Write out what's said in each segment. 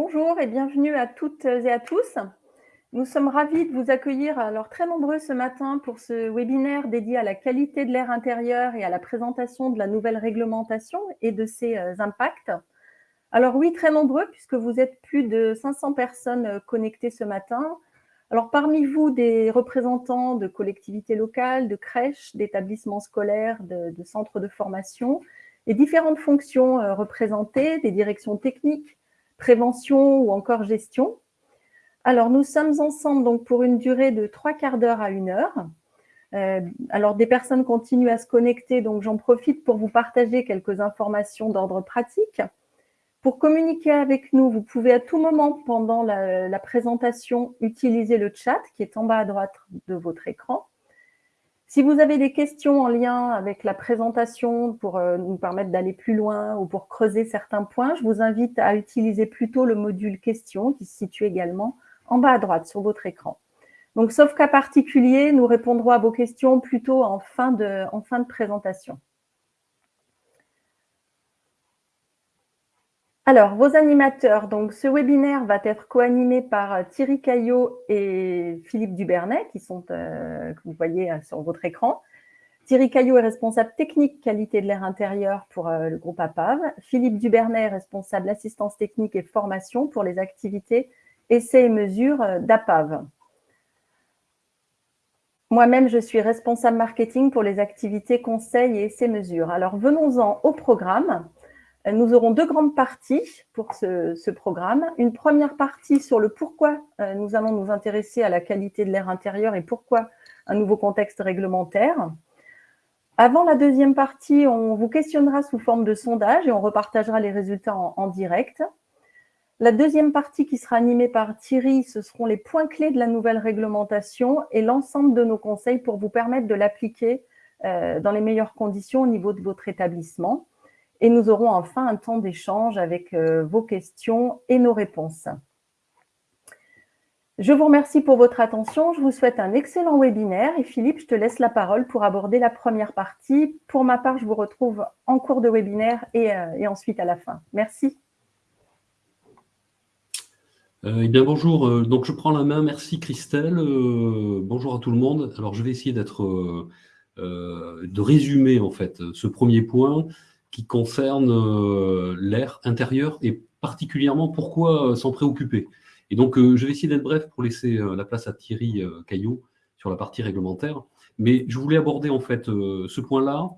Bonjour et bienvenue à toutes et à tous. Nous sommes ravis de vous accueillir, alors très nombreux ce matin, pour ce webinaire dédié à la qualité de l'air intérieur et à la présentation de la nouvelle réglementation et de ses euh, impacts. Alors oui, très nombreux, puisque vous êtes plus de 500 personnes euh, connectées ce matin. Alors parmi vous, des représentants de collectivités locales, de crèches, d'établissements scolaires, de, centres de formation, et différentes fonctions euh, représentées, des directions techniques, prévention ou encore gestion. Alors, nous sommes ensemble donc pour une durée de trois quarts d'heure à une heure. Euh, alors, des personnes continuent à se connecter, donc j'en profite pour vous partager quelques informations d'ordre pratique. Pour communiquer avec nous, vous pouvez à tout moment pendant la, la présentation utiliser le chat qui est en bas à droite de votre écran. Si vous avez des questions en lien avec la présentation pour euh, nous permettre d'aller plus loin ou pour creuser certains points, je vous invite à utiliser plutôt le module questions qui se situe également en bas à droite sur votre écran. Donc, sauf cas particulier, nous répondrons à vos questions plutôt en fin de, en fin de présentation. Alors, vos animateurs, donc ce webinaire va être co-animé par euh, Thierry Caillot et Philippe Dubernay, qui sont, euh, que vous voyez euh, sur votre écran. Thierry Caillot est responsable technique qualité de l'air intérieur pour le groupe APAV. Philippe Dubernay est responsable assistance technique et formation pour les activités essais et mesures d'APAV. Moi-même, je suis responsable marketing pour les activités conseils et essais-mesures. Alors, venons-en au programme. Nous aurons deux grandes parties pour ce, programme. Une première partie sur le pourquoi euh, nous allons nous intéresser à la qualité de l'air intérieur et pourquoi un nouveau contexte réglementaire. Avant la deuxième partie, on vous questionnera sous forme de sondage et on repartagera les résultats en, direct. La deuxième partie qui sera animée par Thierry, ce seront les points clés de la nouvelle réglementation et l'ensemble de nos conseils pour vous permettre de l'appliquer euh, dans les meilleures conditions au niveau de votre établissement. Et nous aurons enfin un temps d'échange avec euh, vos questions et nos réponses. Je vous remercie pour votre attention. Je vous souhaite un excellent webinaire. Et Philippe, je te laisse la parole pour aborder la première partie. Pour ma part, je vous retrouve en cours de webinaire et, euh, ensuite à la fin. Merci. Euh, eh bien, bonjour. Donc, je prends la main. Merci, Christelle. Bonjour à tout le monde. Alors, je vais essayer d'être, de résumer, en fait, ce premier point qui concerne euh, l'air intérieur et particulièrement pourquoi euh, s'en préoccuper. Et donc, euh, je vais essayer d'être bref pour laisser la place à Thierry Caillot sur la partie réglementaire. Mais je voulais aborder en fait ce point-là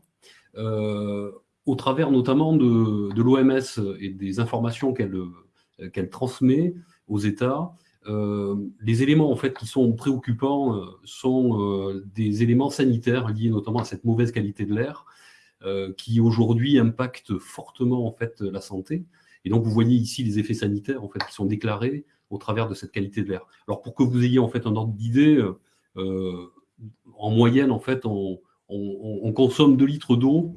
au travers notamment de, l'OMS et des informations qu'elle transmet aux États. Les éléments en fait qui sont préoccupants sont des éléments sanitaires liés notamment à cette mauvaise qualité de l'air euh, qui aujourd'hui impacte fortement en fait la santé. Et donc vous voyez ici les effets sanitaires en fait qui sont déclarés au travers de cette qualité de l'air. Alors pour que vous ayez en fait un ordre d'idée, euh, en moyenne en fait on, on, on consomme 2 litres d'eau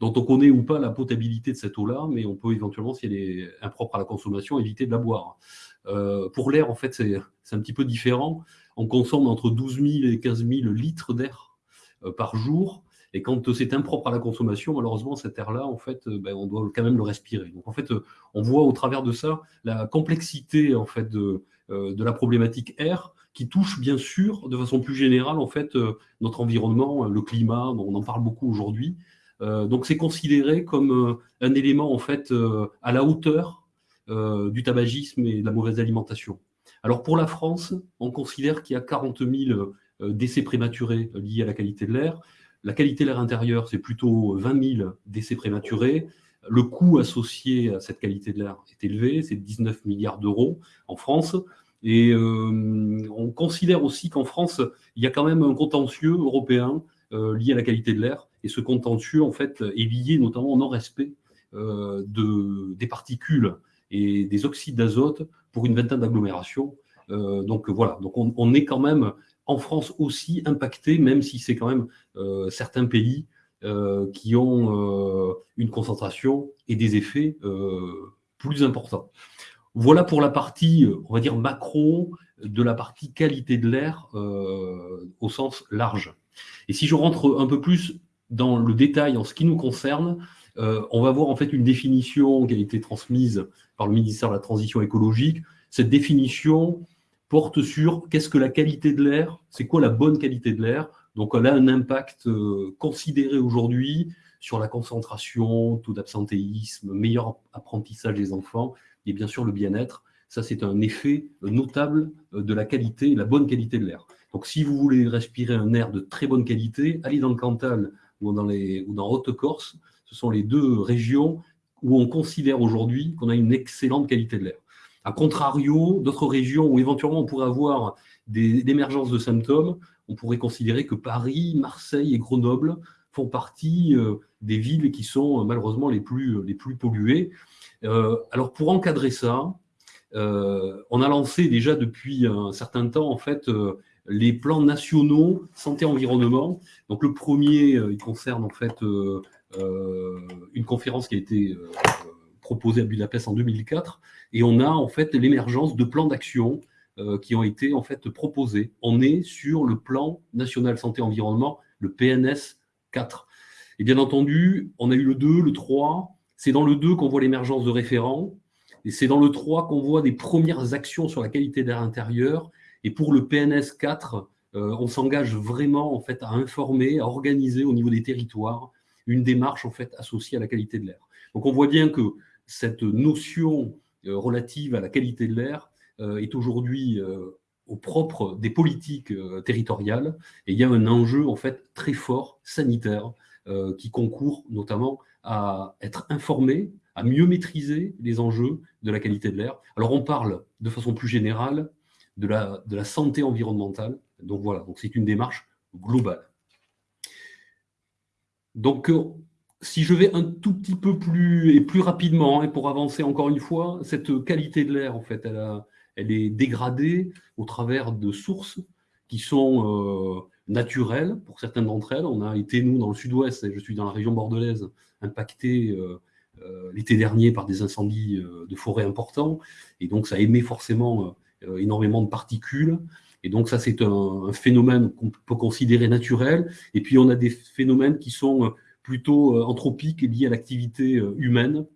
dont on connaît ou pas la potabilité de cette eau-là, mais on peut éventuellement, si elle est impropre à la consommation, éviter de la boire. Euh, pour l'air, en fait, c'est un petit peu différent. On consomme entre 12 000 et 15 000 litres d'air euh, par jour. Et quand c'est impropre à la consommation, malheureusement, cet air-là, en fait, euh, ben, on doit quand même le respirer. Donc, en fait, euh, on voit au travers de ça la complexité, en fait, de, euh, de la problématique air qui touche, bien sûr, de façon plus générale, en fait, notre environnement, le climat, on en parle beaucoup aujourd'hui. donc, c'est considéré comme un élément, en fait, à la hauteur du tabagisme et de la mauvaise alimentation. Alors, pour la France, on considère qu'il y a 40 000 décès prématurés liés à la qualité de l'air. La qualité de l'air intérieur, c'est plutôt 20 000 décès prématurés. Le coût associé à cette qualité de l'air est élevé, c'est 19 milliards d'euros en France. Et euh, on considère aussi qu'en France, il y a quand même un contentieux européen euh, lié à la qualité de l'air. Et ce contentieux, en fait, est lié notamment au non-respect euh, de, des particules et des oxydes d'azote pour une vingtaine d'agglomérations. Donc voilà, donc on, on, est quand même en France aussi impacté, même si c'est quand même euh, certains pays euh, qui ont euh, une concentration et des effets plus importants. Voilà pour la partie, on va dire, macro de la partie qualité de l'air au sens large. Et si je rentre un peu plus dans le détail en ce qui nous concerne, on va voir en fait une définition qui a été transmise par le ministère de la Transition écologique. Cette définition porte sur qu'est-ce que la qualité de l'air, c'est quoi la bonne qualité de l'air. Donc elle a un impact considéré aujourd'hui sur la concentration, taux d'absentéisme, meilleur apprentissage des enfants et bien sûr le bien-être. Ça, c'est un effet notable de la qualité, la bonne qualité de l'air. Donc si vous voulez respirer un air de très bonne qualité, allez dans le Cantal ou dans, les, ou dans Haute-Corse. Ce sont les deux régions où on considère aujourd'hui qu'on a une excellente qualité de l'air. A contrario, d'autres régions où éventuellement on pourrait avoir des, émergences de symptômes, on pourrait considérer que Paris, Marseille et Grenoble font partie euh, des villes qui sont euh, malheureusement les plus, plus polluées. Euh, alors pour encadrer ça, on a lancé déjà depuis un certain temps en fait les plans nationaux santé-environnement. Donc le premier, il concerne en fait une conférence qui a été proposée à Budapest en 2004, et on a en fait l'émergence de plans d'action qui ont été en fait proposés. On est sur le plan national santé-environnement, le PNS 4. Et bien entendu, on a eu le 2, le 3. C'est dans le 2 qu'on voit l'émergence de référents. Et c'est dans le 3 qu'on voit des premières actions sur la qualité d'air intérieur. Et pour le PNS 4, euh, on s'engage vraiment en fait, à informer, à organiser au niveau des territoires une démarche en fait, associée à la qualité de l'air. Donc on voit bien que cette notion euh, relative à la qualité de l'air euh, est aujourd'hui au propre des politiques territoriales. Et il y a un enjeu en fait très fort sanitaire euh, qui concourt notamment à être informé, à mieux maîtriser les enjeux de la qualité de l'air. Alors on parle de façon plus générale de la, santé environnementale. Donc voilà, donc c'est une démarche globale. Donc euh, si je vais un tout petit peu plus et plus rapidement, et pour avancer encore une fois, cette qualité de l'air, en fait, elle, est dégradée au travers de sources qui sont euh, naturelles pour certaines d'entre elles. On a été, nous, dans le sud-ouest, et je suis dans la région bordelaise, impacté euh, euh, l'été dernier par des incendies de forêt importants. Et donc, ça émet forcément énormément de particules. Et donc, ça, c'est un, phénomène qu'on peut considérer naturel. Et puis, on a des phénomènes qui sont plutôt anthropiques et liés à l'activité humaine.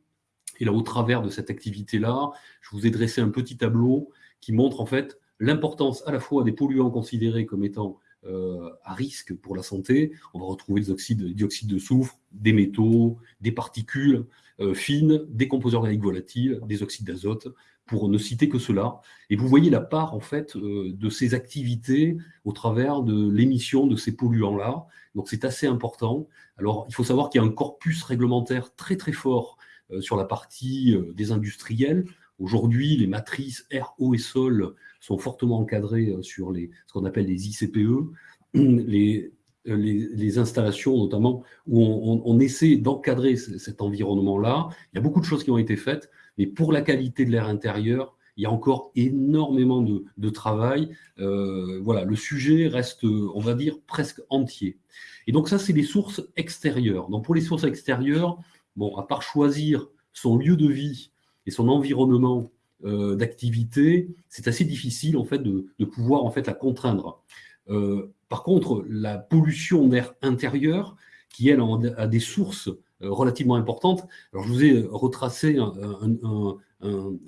Et là, au travers de cette activité-là, je vous ai dressé un petit tableau qui montre en fait l'importance à la fois des polluants considérés comme étant euh, à risque pour la santé. On va retrouver des oxydes, de soufre, des métaux, des particules euh, fines, des composés organiques volatiles, des oxydes d'azote, pour ne citer que cela. Et vous voyez la part en fait euh, de ces activités au travers de l'émission de ces polluants-là. Donc c'est assez important. Alors il faut savoir qu'il y a un corpus réglementaire très très fort sur la partie des industriels. Aujourd'hui, les matrices air, eau et sol sont fortement encadrés euh, sur les, ce qu'on appelle les ICPE, les, euh, les, installations notamment, où on, essaie d'encadrer cet environnement-là. Il y a beaucoup de choses qui ont été faites, mais pour la qualité de l'air intérieur, il y a encore énormément de, travail. Euh, voilà, le sujet reste, on va dire, presque entier. Et donc ça, c'est les sources extérieures. Donc pour les sources extérieures, bon, à part choisir son lieu de vie et son environnement euh, d'activité, c'est assez difficile en fait de, pouvoir en fait la contraindre. Euh, par contre, la pollution d'air intérieur, qui elle a des sources relativement importantes. Alors je vous ai retracé un,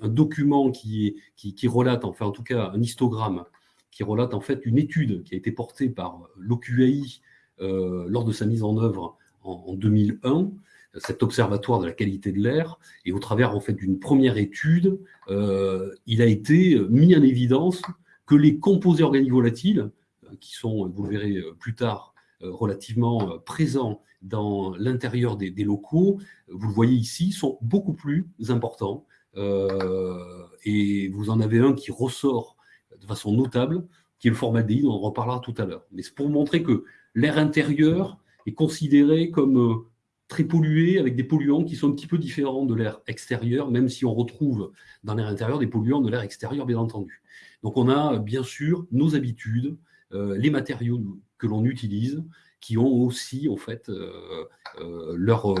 document qui, qui, qui, relate, enfin en tout cas un histogramme, qui relate en fait une étude qui a été portée par l'OQAI lors de sa mise en œuvre en, en 2001 cet observatoire de la qualité de l'air, et au travers en fait d'une première étude, euh, il a été mis en évidence que les composés organiques volatiles, euh, qui sont, vous le verrez euh, plus tard, relativement présents dans l'intérieur des, locaux, vous le voyez ici, sont beaucoup plus importants. et vous en avez un qui ressort de façon notable, qui est le formaldéhyde, on en reparlera tout à l'heure. Mais c'est pour montrer que l'air intérieur est considéré comme très pollué, avec des polluants qui sont un petit peu différents de l'air extérieur, même si on retrouve dans l'air intérieur des polluants de l'air extérieur, bien entendu. Donc on a bien sûr nos habitudes, euh, les matériaux que l'on utilise, qui ont aussi en fait euh, euh, leur,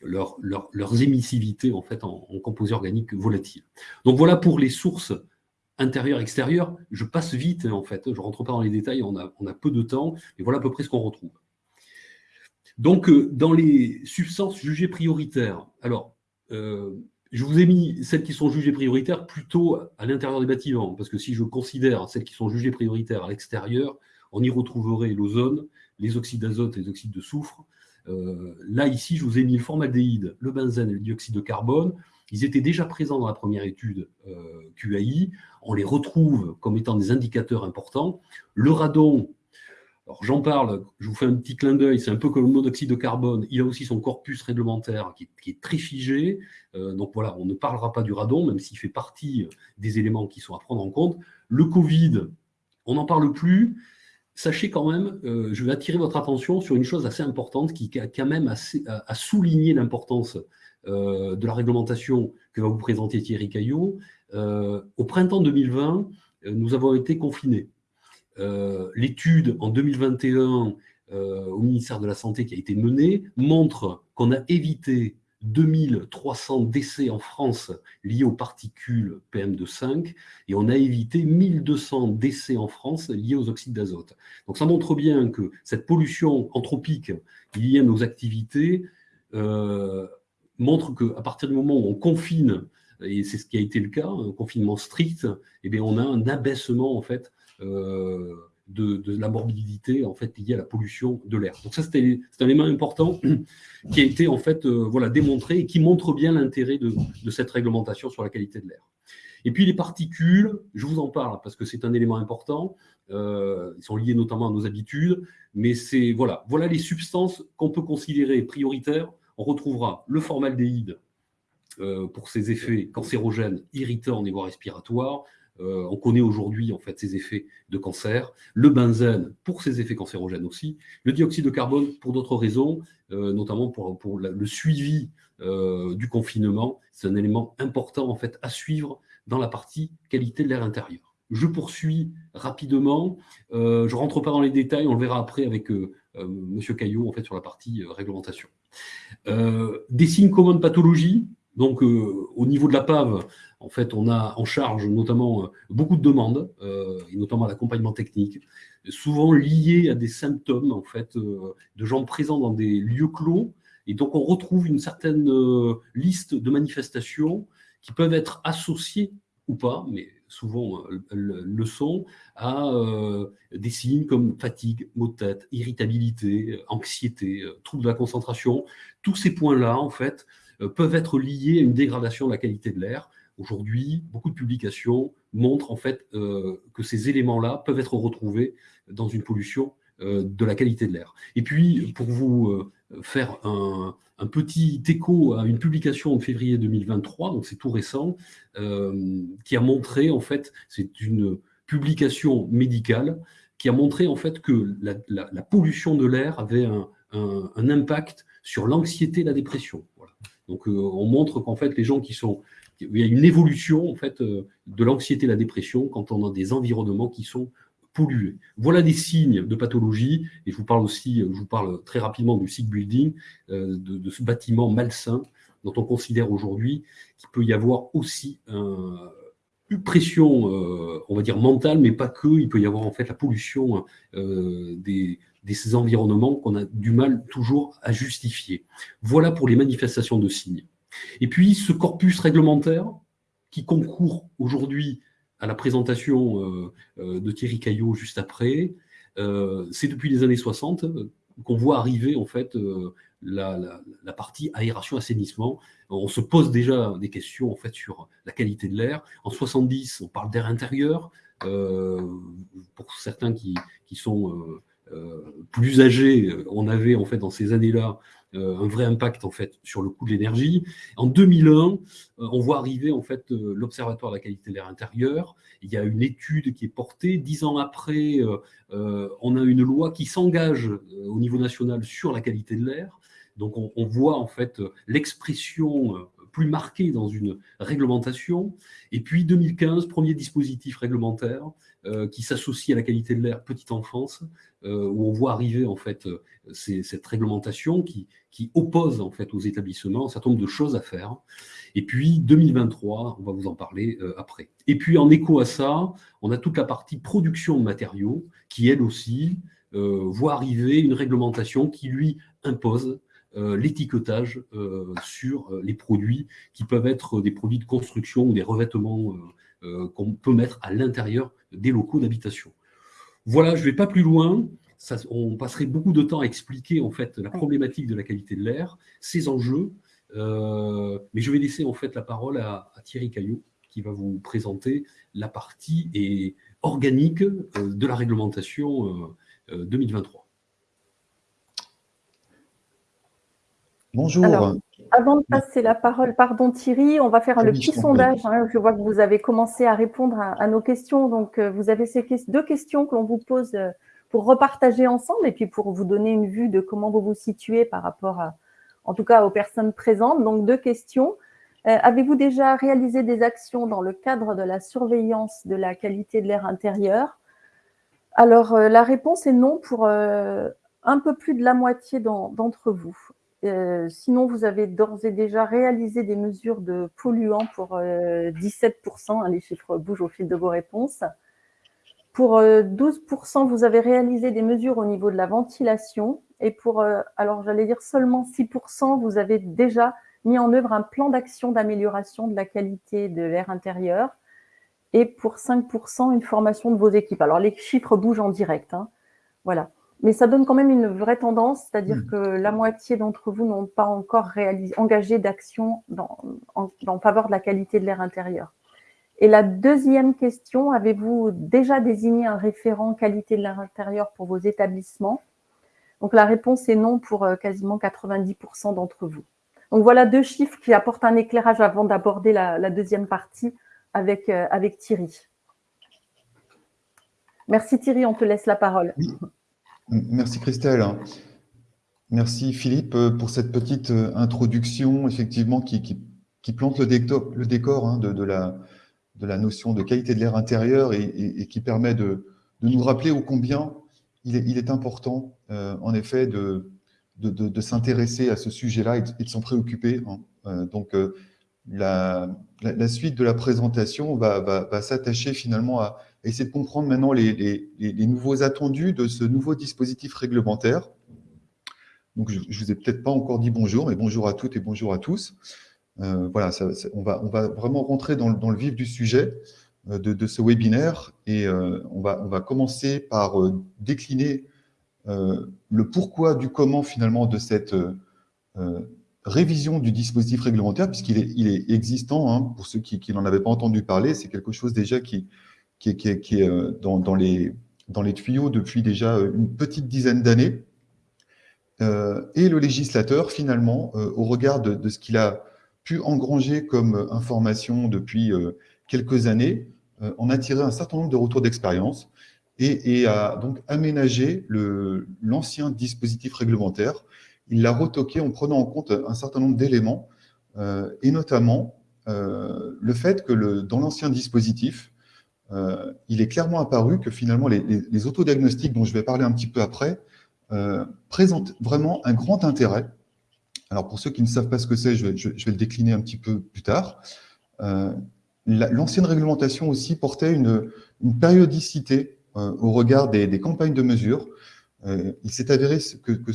leur, leurs émissivités en, fait, en, composés organiques volatiles. Donc voilà pour les sources intérieures, extérieures. Je passe vite en fait, je ne rentre pas dans les détails, on a, on a peu de temps, mais voilà à peu près ce qu'on retrouve. Donc, dans les substances jugées prioritaires, alors, je vous ai mis celles qui sont jugées prioritaires plutôt à l'intérieur des bâtiments, parce que si je considère celles qui sont jugées prioritaires à l'extérieur, on y retrouverait l'ozone, les oxydes d'azote et les oxydes de soufre. Euh, là, ici, je vous ai mis le formaldéhyde, le benzène et le dioxyde de carbone. Ils étaient déjà présents dans la première étude euh, QAI. On les retrouve comme étant des indicateurs importants. Le radon, alors j'en parle, je vous fais un petit clin d'œil, c'est un peu comme le monoxyde de carbone, il a aussi son corpus réglementaire qui, est très figé, euh, donc voilà, on ne parlera pas du radon, même s'il fait partie des éléments qui sont à prendre en compte. Le Covid, on n'en parle plus, sachez quand même, euh, je vais attirer votre attention sur une chose assez importante qui, a quand même assez, a, souligné l'importance euh, de la réglementation que va vous présenter Thierry Caillot. Euh, au printemps 2020, nous avons été confinés. L'étude en 2021 au ministère de la Santé qui a été menée montre qu'on a évité 2300 décès en France liés aux particules PM2,5 et on a évité 1200 décès en France liés aux oxydes d'azote. Donc ça montre bien que cette pollution anthropique liée à nos activités euh, montre qu'à partir du moment où on confine, et c'est ce qui a été le cas, un confinement strict, eh bien on a un abaissement en fait euh, de, la morbidité en fait liée à la pollution de l'air. Donc ça c'est un élément important qui a été en fait euh, voilà démontré et qui montre bien l'intérêt de, cette réglementation sur la qualité de l'air. Et puis les particules, je vous en parle parce que c'est un élément important. Euh, ils sont liés notamment à nos habitudes, mais voilà voilà les substances qu'on peut considérer prioritaires. On retrouvera le formaldéhyde euh, pour ses effets cancérogènes, irritants au niveau respiratoire, euh, on connaît aujourd'hui en fait ses effets de cancer, le benzène pour ses effets cancérogènes aussi, le dioxyde de carbone pour d'autres raisons, euh, notamment pour, le suivi euh, du confinement. C'est un élément important en fait à suivre dans la partie qualité de l'air intérieur. Je poursuis rapidement. je ne rentre pas dans les détails, on le verra après avec Monsieur Caillot en fait sur la partie réglementation. des signes communs de pathologie. Donc au niveau de la PAV, en fait, on a en charge notamment euh, beaucoup de demandes, euh, et notamment l'accompagnement technique, souvent liés à des symptômes en fait, euh, de gens présents dans des lieux clos. Et donc, on retrouve une certaine liste de manifestations qui peuvent être associées ou pas, mais souvent le sont, à des signes comme fatigue, maux de tête, irritabilité, anxiété, troubles de la concentration. Tous ces points-là, en fait, peuvent être liés à une dégradation de la qualité de l'air Aujourd'hui, beaucoup de publications montrent en fait euh, que ces éléments-là peuvent être retrouvés dans une pollution euh, de la qualité de l'air. Et puis, pour vous euh, faire un, petit écho à une publication en février 2023, donc c'est tout récent, qui a montré en fait, c'est une publication médicale, qui a montré en fait que la, pollution de l'air avait un, un, impact sur l'anxiété et la dépression. Donc on montre qu'en fait les gens qui sont il y a une évolution en fait euh, de l'anxiété et la dépression quand on a des environnements qui sont pollués. Voilà des signes de pathologie, et je vous parle aussi, je vous parle très rapidement du sick building, euh, de, ce bâtiment malsain dont on considère aujourd'hui qu'il peut y avoir aussi une pression, euh, on va dire mentale, mais pas que, il peut y avoir en fait la pollution des, de ces environnements qu'on a du mal toujours à justifier. Voilà pour les manifestations de signes. Et puis, ce corpus réglementaire qui concourt aujourd'hui à la présentation euh, euh, de Thierry Caillot juste après, euh, c'est depuis les années 60 qu'on voit arriver en fait la, partie aération-assainissement. On se pose déjà des questions en fait sur la qualité de l'air. En 70, on parle d'air intérieur. pour certains qui, qui sont plus âgés, on avait en fait dans ces années-là euh, un vrai impact en fait sur le coût de l'énergie. En 2001, euh, on voit arriver en fait euh, l'Observatoire de la qualité de l'air intérieur. Il y a une étude qui est portée. Dix ans après, on a une loi qui s'engage au niveau national sur la qualité de l'air. Donc on, on, voit en fait l'expression plus marquée dans une réglementation. Et puis 2015, premier dispositif réglementaire euh, qui s'associe à la qualité de l'air petite enfance, euh, où on voit arriver en fait euh, cette réglementation qui, qui oppose en fait aux établissements un certain nombre de choses à faire. Et puis 2023, on va vous en parler après. Et puis en écho à ça, on a toute la partie production de matériaux qui elle aussi voit arriver une réglementation qui lui impose l'étiquetage sur les produits qui peuvent être des produits de construction ou des revêtements qu'on peut mettre à l'intérieur des locaux d'habitation. Voilà, je ne vais pas plus loin. on passerait beaucoup de temps à expliquer en fait la problématique de la qualité de l'air, ses enjeux, euh, mais je vais laisser en fait la parole à, Thierry Caillot qui va vous présenter la partie et organique euh, de la réglementation 2023. Euh, Bonjour. avant de passer la parole, pardon Thierry, on va faire le petit sondage. Hein. je vois que vous avez commencé à répondre à, nos questions. Donc, vous avez ces deux questions que l'on vous pose pour repartager ensemble et puis pour vous donner une vue de comment vous vous situez par rapport à, en tout cas aux personnes présentes. Donc, deux questions. Euh, avez-vous déjà réalisé des actions dans le cadre de la surveillance de la qualité de l'air intérieur? Alors, euh, la réponse est non pour euh, un peu plus de la moitié d'entre vous. Sinon, vous avez d'ores et déjà réalisé des mesures de polluants pour 17%. Hein, les chiffres bougent au fil de vos réponses. Pour 12%, vous avez réalisé des mesures au niveau de la ventilation et pour, euh, alors j'allais dire seulement 6%, vous avez déjà mis en œuvre un plan d'action d'amélioration de la qualité de l'air intérieur. Et pour 5%, une formation de vos équipes. Alors les chiffres bougent en direct. Hein. Voilà. Mais ça donne quand même une vraie tendance, c'est-à-dire mmh. que la moitié d'entre vous n'ont pas encore réalisé, engagé d'action en, en faveur de la qualité de l'air intérieur. Et la deuxième question, avez-vous déjà désigné un référent qualité de l'air intérieur pour vos établissements? Donc la réponse est non pour euh, quasiment 90% d'entre vous. Donc voilà deux chiffres qui apportent un éclairage avant d'aborder la, deuxième partie avec, euh, avec Thierry. Merci Thierry, on te laisse la parole. Merci Christelle. Merci Philippe euh, pour cette petite introduction, effectivement, qui, plante le décor, hein, de, la, notion de qualité de l'air intérieur et, qui permet de, nous rappeler ô combien il est, important, euh, en effet, de, s'intéresser à ce sujet-là et, de s'en préoccuper. Hein. Euh, donc, euh, la, suite de la présentation va, s'attacher finalement à essayer de comprendre maintenant les, les, nouveaux attendus de ce nouveau dispositif réglementaire. Donc, je ne vous ai peut-être pas encore dit bonjour, mais bonjour à toutes et bonjour à tous. voilà, on, va, on va vraiment rentrer dans, dans le vif du sujet. Euh, de, ce webinaire et euh, on, va, on va commencer par euh, décliner le pourquoi du comment finalement de cette révision du dispositif réglementaire, puisqu'il est, il est existant, hein, pour ceux qui, n'en avaient pas entendu parler, c'est quelque chose déjà qui, qui, est dans, les, dans les tuyaux depuis déjà une petite dizaine d'années. et le législateur, finalement, au regard de, ce qu'il a pu engranger comme information depuis quelques années, euh, on a tiré un certain nombre de retours d'expérience et, a donc aménagé l'ancien dispositif réglementaire. Il l'a retoqué en prenant en compte un certain nombre d'éléments, euh, et notamment euh, le fait que dans l'ancien dispositif, il est clairement apparu que finalement les, autodiagnostics, dont je vais parler un petit peu après, présentent vraiment un grand intérêt. Alors pour ceux qui ne savent pas ce que c'est, je, vais le décliner un petit peu plus tard. L'ancienne réglementation aussi portait une, périodicité euh, au regard des, campagnes de mesure. Euh, il s'est avéré que,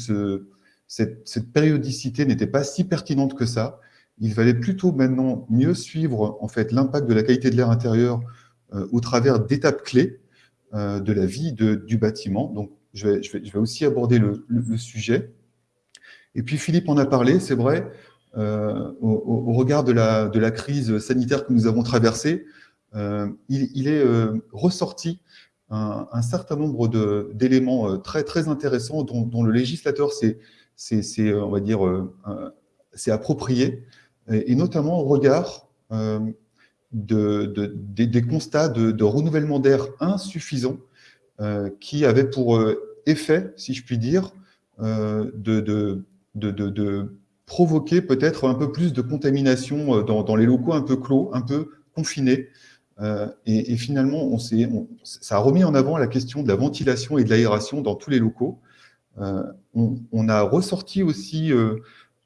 cette, périodicité n'était pas si pertinente que ça. Il valait plutôt maintenant mieux suivre en fait l'impact de la qualité de l'air intérieur euh, au travers d'étapes clés de la vie du bâtiment. Donc, je vais, aussi aborder le, sujet. Et puis, Philippe en a parlé, c'est vrai, euh, au, regard de la, crise sanitaire que nous avons traversée, euh, il, est euh, ressorti un, certain nombre d'éléments très, très intéressants dont, le législateur s'est approprié, et, notamment au regard de, des, constats de, renouvellement d'air insuffisant qui avaient pour effet, si je puis dire, de, de, provoquer peut-être un peu plus de contamination euh, dans, les locaux un peu clos, un peu confinés. Euh, et, finalement, on, ça a remis en avant la question de la ventilation et de l'aération dans tous les locaux. Euh, on, a ressorti aussi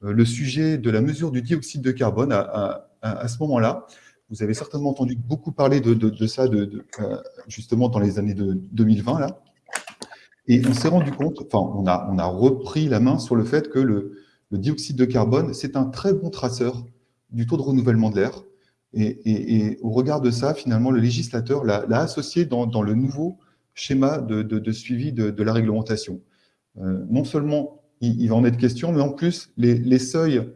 le sujet de la mesure du dioxyde de carbone à, ce moment-là. Vous avez certainement entendu beaucoup parler de, ça, de, justement dans les années de 2020. Là. Et on s'est rendu compte, enfin, on a, on a repris la main sur le fait que le, dioxyde de carbone, c'est un très bon traceur du taux de renouvellement de l'air. Et, au regard de ça, finalement, le législateur l'a associé dans, le nouveau schéma de, suivi de, la réglementation. Euh, non seulement il, va en être question, mais en plus, les, seuils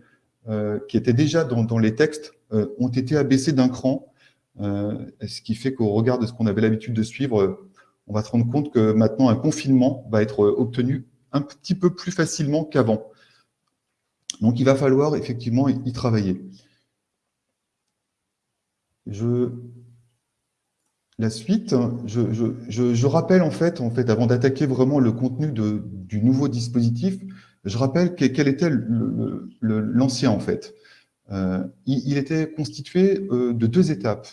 euh, qui étaient déjà dans, les textes euh, ont été abaissés d'un cran, ce qui fait qu'au regard de ce qu'on avait l'habitude de suivre, on va se rendre compte que maintenant, un confinement va être obtenu un petit peu plus facilement qu'avant. Donc, il va falloir effectivement y travailler. La suite, je, rappelle en fait, en fait avant d'attaquer vraiment le contenu du nouveau dispositif, je rappelle quel était l'ancien en fait. Euh, il, était constitué euh, de deux étapes,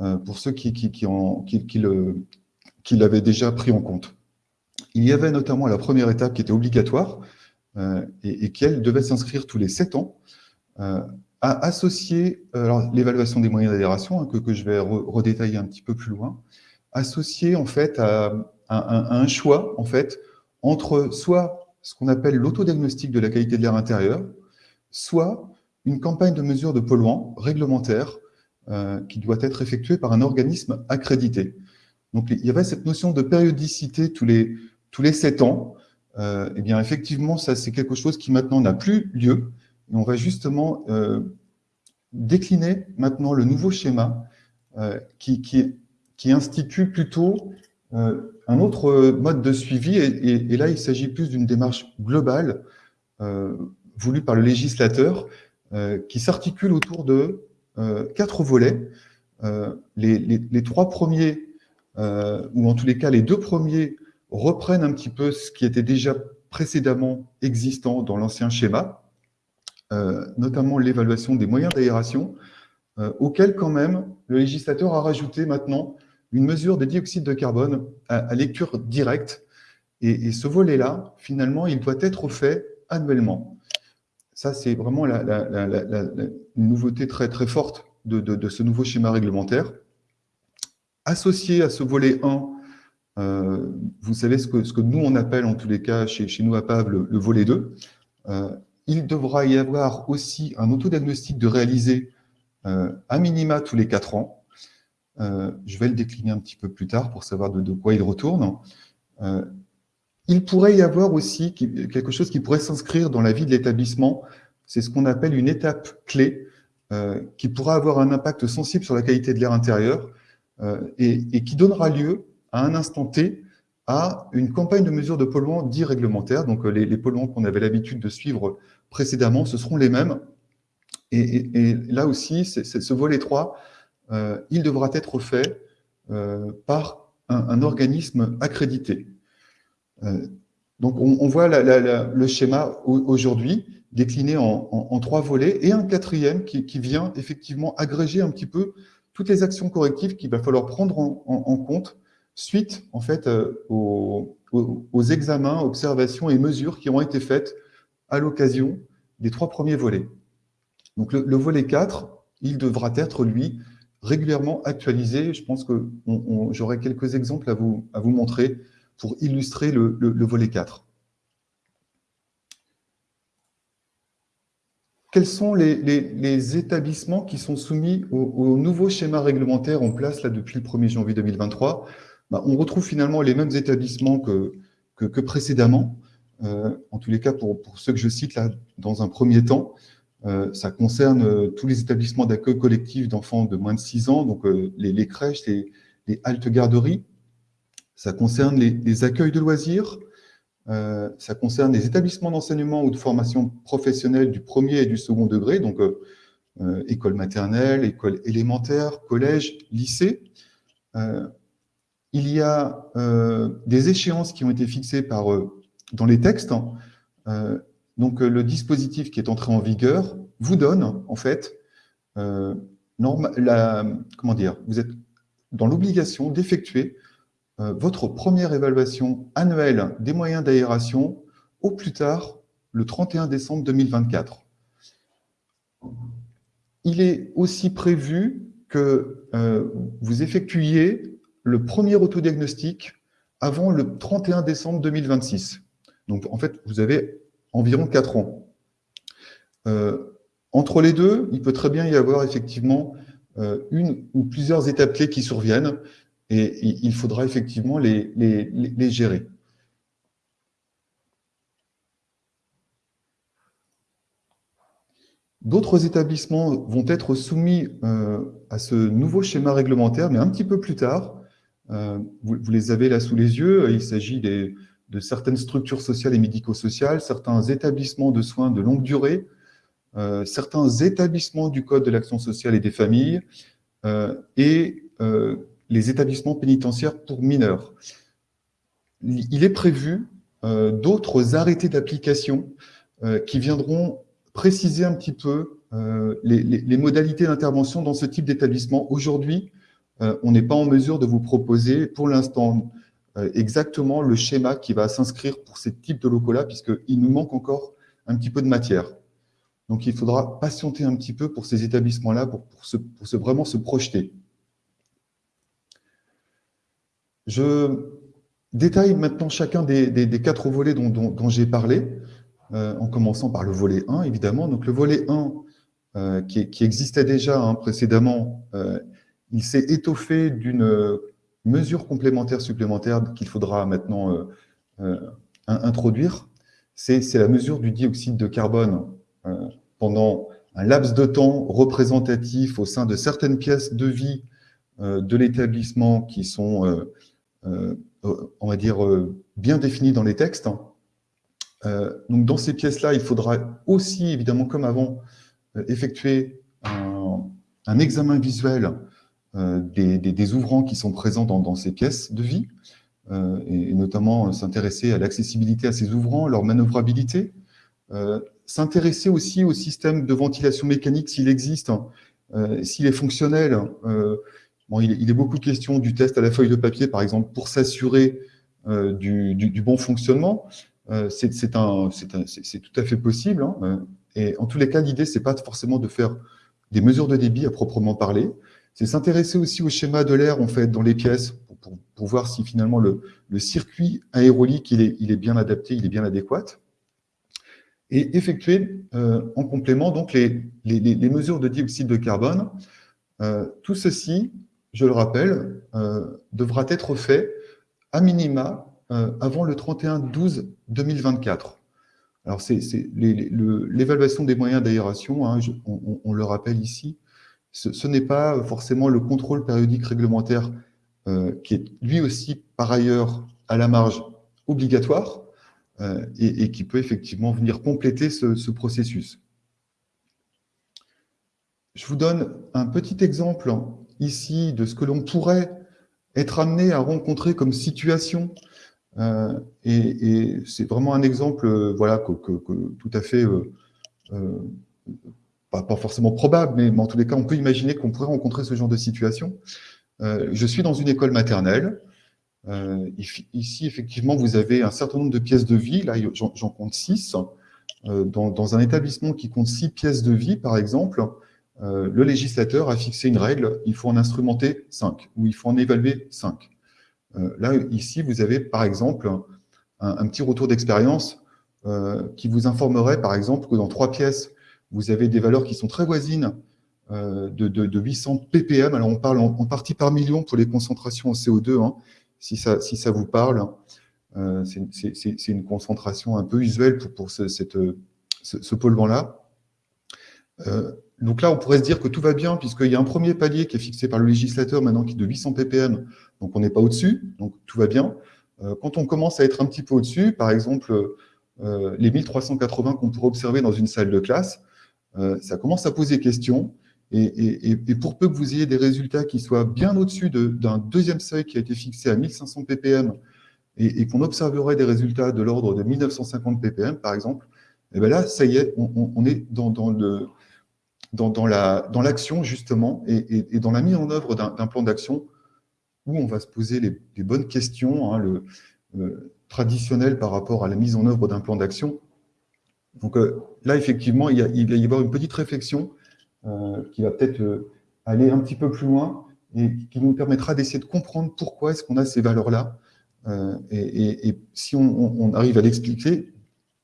euh, pour ceux qui, qui, qui l'avaient déjà pris en compte. Il y avait notamment la première étape qui était obligatoire et, et qui, elle, devait s'inscrire tous les sept ans, à associer l'évaluation des moyens d'adhération, hein, que, je vais redétailler un petit peu plus loin, associer en fait à, un choix en fait entre soit ce qu'on appelle l'autodiagnostic de la qualité de l'air intérieur, soit une campagne de mesure de polluants réglementaire euh, qui doit être effectuée par un organisme accrédité. Donc il y avait cette notion de périodicité tous les, tous les sept ans. Euh, eh bien effectivement, ça c'est quelque chose qui maintenant n'a plus lieu on va justement euh, décliner maintenant le nouveau schéma euh, qui, qui, institue plutôt euh, un autre mode de suivi. Et, là, il s'agit plus d'une démarche globale voulue par le législateur qui s'articule autour de quatre volets. Les, les, trois premiers, ou en tous les cas les deux premiers, reprennent un petit peu ce qui était déjà précédemment existant dans l'ancien schéma, euh, notamment l'évaluation des moyens d'aération, euh, auquel quand même le législateur a rajouté maintenant une mesure de dioxyde de carbone à, lecture directe. Et, ce volet-là, finalement, il doit être fait annuellement. Ça, c'est vraiment la, nouveauté très, très forte de, ce nouveau schéma réglementaire. Associé à ce volet 1, euh, vous savez ce que, nous, on appelle en tous les cas chez, nous à PAV le, volet 2. Il devra y avoir aussi un autodiagnostic de réaliser euh, à minima tous les quatre ans. Euh, je vais le décliner un petit peu plus tard pour savoir de, quoi il retourne. Euh, il pourrait y avoir aussi quelque chose qui pourrait s'inscrire dans la vie de l'établissement. C'est ce qu'on appelle une étape clé qui pourra avoir un impact sensible sur la qualité de l'air intérieur et, qui donnera lieu à un instant T à une campagne de mesure de polluants dits réglementaires. Donc, les, les polluants qu'on avait l'habitude de suivre précédemment, ce seront les mêmes. Et, là aussi, ce volet 3, euh, il devra être fait euh, par un, organisme accrédité. Euh, donc, on, voit le schéma aujourd'hui décliné en, trois volets et un quatrième qui, vient effectivement agréger un petit peu toutes les actions correctives qu'il va falloir prendre en, compte suite en fait aux, aux, examens, observations et mesures qui ont été faites à l'occasion des trois premiers volets. Donc le, volet 4, il devra être, lui, régulièrement actualisé. Je pense que j'aurai quelques exemples à vous, à vous montrer pour illustrer le, volet 4. Quels sont les, établissements qui sont soumis au, nouveau schéma réglementaire en place là, depuis le 1er janvier 2023 bah, On retrouve finalement les mêmes établissements que, précédemment. Euh, en tous les cas pour, ceux que je cite là dans un premier temps, euh, ça concerne euh, tous les établissements d'accueil collectif d'enfants de moins de 6 ans, donc les, crèches, les, les haltes garderies. Ça concerne les, accueils de loisirs. ça concerne les établissements d'enseignement ou de formation professionnelle du premier et du second degré, donc école maternelle, école élémentaire, collège, lycée. il y a des échéances qui ont été fixées par dans les textes, hein, euh, donc euh, le dispositif qui est entré en vigueur vous donne, en fait, euh, la, comment dire, vous êtes dans l'obligation d'effectuer votre première évaluation annuelle des moyens d'aération au plus tard le 31 décembre 2024. Il est aussi prévu que vous effectuiez le premier autodiagnostic avant le 31 décembre 2026. Donc, en fait, vous avez environ 4 ans. Euh, entre les deux, il peut très bien y avoir effectivement euh, une ou plusieurs étapes clés qui surviennent et il faudra effectivement les, gérer. D'autres établissements vont être soumis euh, à ce nouveau schéma réglementaire, mais un petit peu plus tard. Euh, vous, les avez là sous les yeux. Il s'agit de certaines structures sociales et médico-sociales, certains établissements de soins de longue durée, euh, certains établissements du Code de l'action sociale et des familles et les établissements pénitentiaires pour mineurs. Il est prévu d'autres arrêtés d'application qui viendront préciser un petit peu euh, les, modalités d'intervention dans ce type d'établissement. Aujourd'hui, euh, on n'est pas en mesure de vous proposer, pour l'instant, euh, exactement le schéma qui va s'inscrire pour ces types de locaux-là, puisqu'il nous manque encore un petit peu de matière. Donc, il faudra patienter un petit peu pour ces établissements-là, pour, vraiment se projeter. Je détaille maintenant chacun des, quatre volets dont j'ai parlé. Euh, en commençant par le volet 1, évidemment. Donc le volet 1, euh, qui, existait déjà hein, précédemment, euh, il s'est étoffé d'une mesure complémentaire supplémentaire qu'il faudra maintenant introduire. C'est la mesure du dioxyde de carbone pendant un laps de temps représentatif au sein de certaines pièces de vie de l'établissement qui sont, on va dire, bien définies dans les textes. Euh, donc dans ces pièces-là, il faudra aussi, évidemment, comme avant, euh, effectuer un, examen visuel euh, des, ouvrants qui sont présents dans, ces pièces de vie, et, notamment s'intéresser à l'accessibilité à ces ouvrants, leur manœuvrabilité, s'intéresser aussi au système de ventilation mécanique s'il existe, s'il est fonctionnel. Bon, il, est beaucoup de questions du test à la feuille de papier, par exemple, pour s'assurer du, bon fonctionnement. Euh, c'est tout à fait possible. Hein, euh, et en tous les cas, l'idée, ce n'est pas forcément de faire des mesures de débit à proprement parler, c'est s'intéresser aussi au schéma de l'air en fait, dans les pièces pour, voir si finalement le, circuit aérolique il est, bien adapté, il est bien adéquat. Et effectuer euh, en complément donc les, mesures de dioxyde de carbone. tout ceci, je le rappelle, devra être fait à minima euh, avant le 31-12-2024. Alors, c'est l'évaluation des moyens d'aération, hein, on, le rappelle ici, ce, n'est pas forcément le contrôle périodique réglementaire euh, qui est lui aussi, par ailleurs, à la marge obligatoire euh, et, qui peut effectivement venir compléter ce, processus. Je vous donne un petit exemple ici de ce que l'on pourrait être amené à rencontrer comme situation euh, et, c'est vraiment un exemple euh, voilà, que, tout à fait, euh, pas, forcément probable, mais, en tous les cas, on peut imaginer qu'on pourrait rencontrer ce genre de situation. je suis dans une école maternelle. ici, effectivement, vous avez un certain nombre de pièces de vie. Là, j'en compte six. Dans, dans, un établissement qui compte six pièces de vie, par exemple, le législateur a fixé une règle, il faut en instrumenter cinq, ou il faut en évaluer cinq. Euh, là, ici, vous avez par exemple un, petit retour d'expérience euh, qui vous informerait par exemple que dans trois pièces, vous avez des valeurs qui sont très voisines euh, de, 800 ppm. Alors on parle en, partie par million pour les concentrations en CO2, hein, si, ça, si ça vous parle. C'est une concentration un peu usuelle pour, ce, cette, ce, polluant-là. Donc là, on pourrait se dire que tout va bien, puisqu'il y a un premier palier qui est fixé par le législateur maintenant qui est de 800 ppm donc on n'est pas au-dessus, donc tout va bien. Euh, quand on commence à être un petit peu au-dessus, par exemple, euh, les 1380 qu'on pourrait observer dans une salle de classe, euh, ça commence à poser question. Et, pour peu que vous ayez des résultats qui soient bien au-dessus d'un deuxième seuil qui a été fixé à 1500 ppm et, qu'on observerait des résultats de l'ordre de 1950 ppm, par exemple, et eh bien là, ça y est, on, est dans, le, dans, l'action, justement, et, dans la mise en œuvre d'un plan d'action où on va se poser les, bonnes questions, hein, le, euh, traditionnel par rapport à la mise en œuvre d'un plan d'action. Donc euh, là, effectivement, il, va y avoir une petite réflexion euh, qui va peut-être aller un petit peu plus loin et qui nous permettra d'essayer de comprendre pourquoi est-ce qu'on a ces valeurs-là et, si on, arrive à l'expliquer,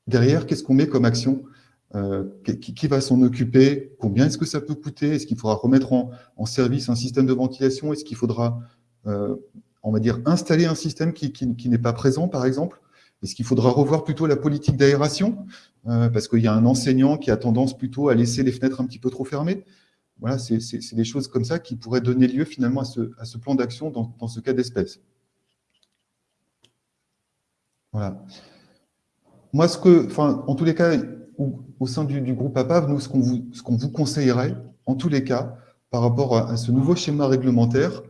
derrière, qu'est-ce qu'on met comme action qui, va s'en occuper? Combien est-ce que ça peut coûter? Est-ce qu'il faudra remettre en, service un système de ventilation? Est-ce qu'il faudra, on va dire, installer un système qui, n'est pas présent, par exemple? Est-ce qu'il faudra revoir plutôt la politique d'aération? Parce qu'il y a un enseignant qui a tendance plutôt à laisser les fenêtres un petit peu trop fermées. Voilà, c'est des choses comme ça qui pourraient donner lieu finalement à ce, plan d'action dans, ce cas d'espèce. Voilà. Moi, en tous les cas, au, sein du, groupe APAV, nous, ce qu'on vous, conseillerait, en tous les cas, par rapport à, ce nouveau schéma réglementaire,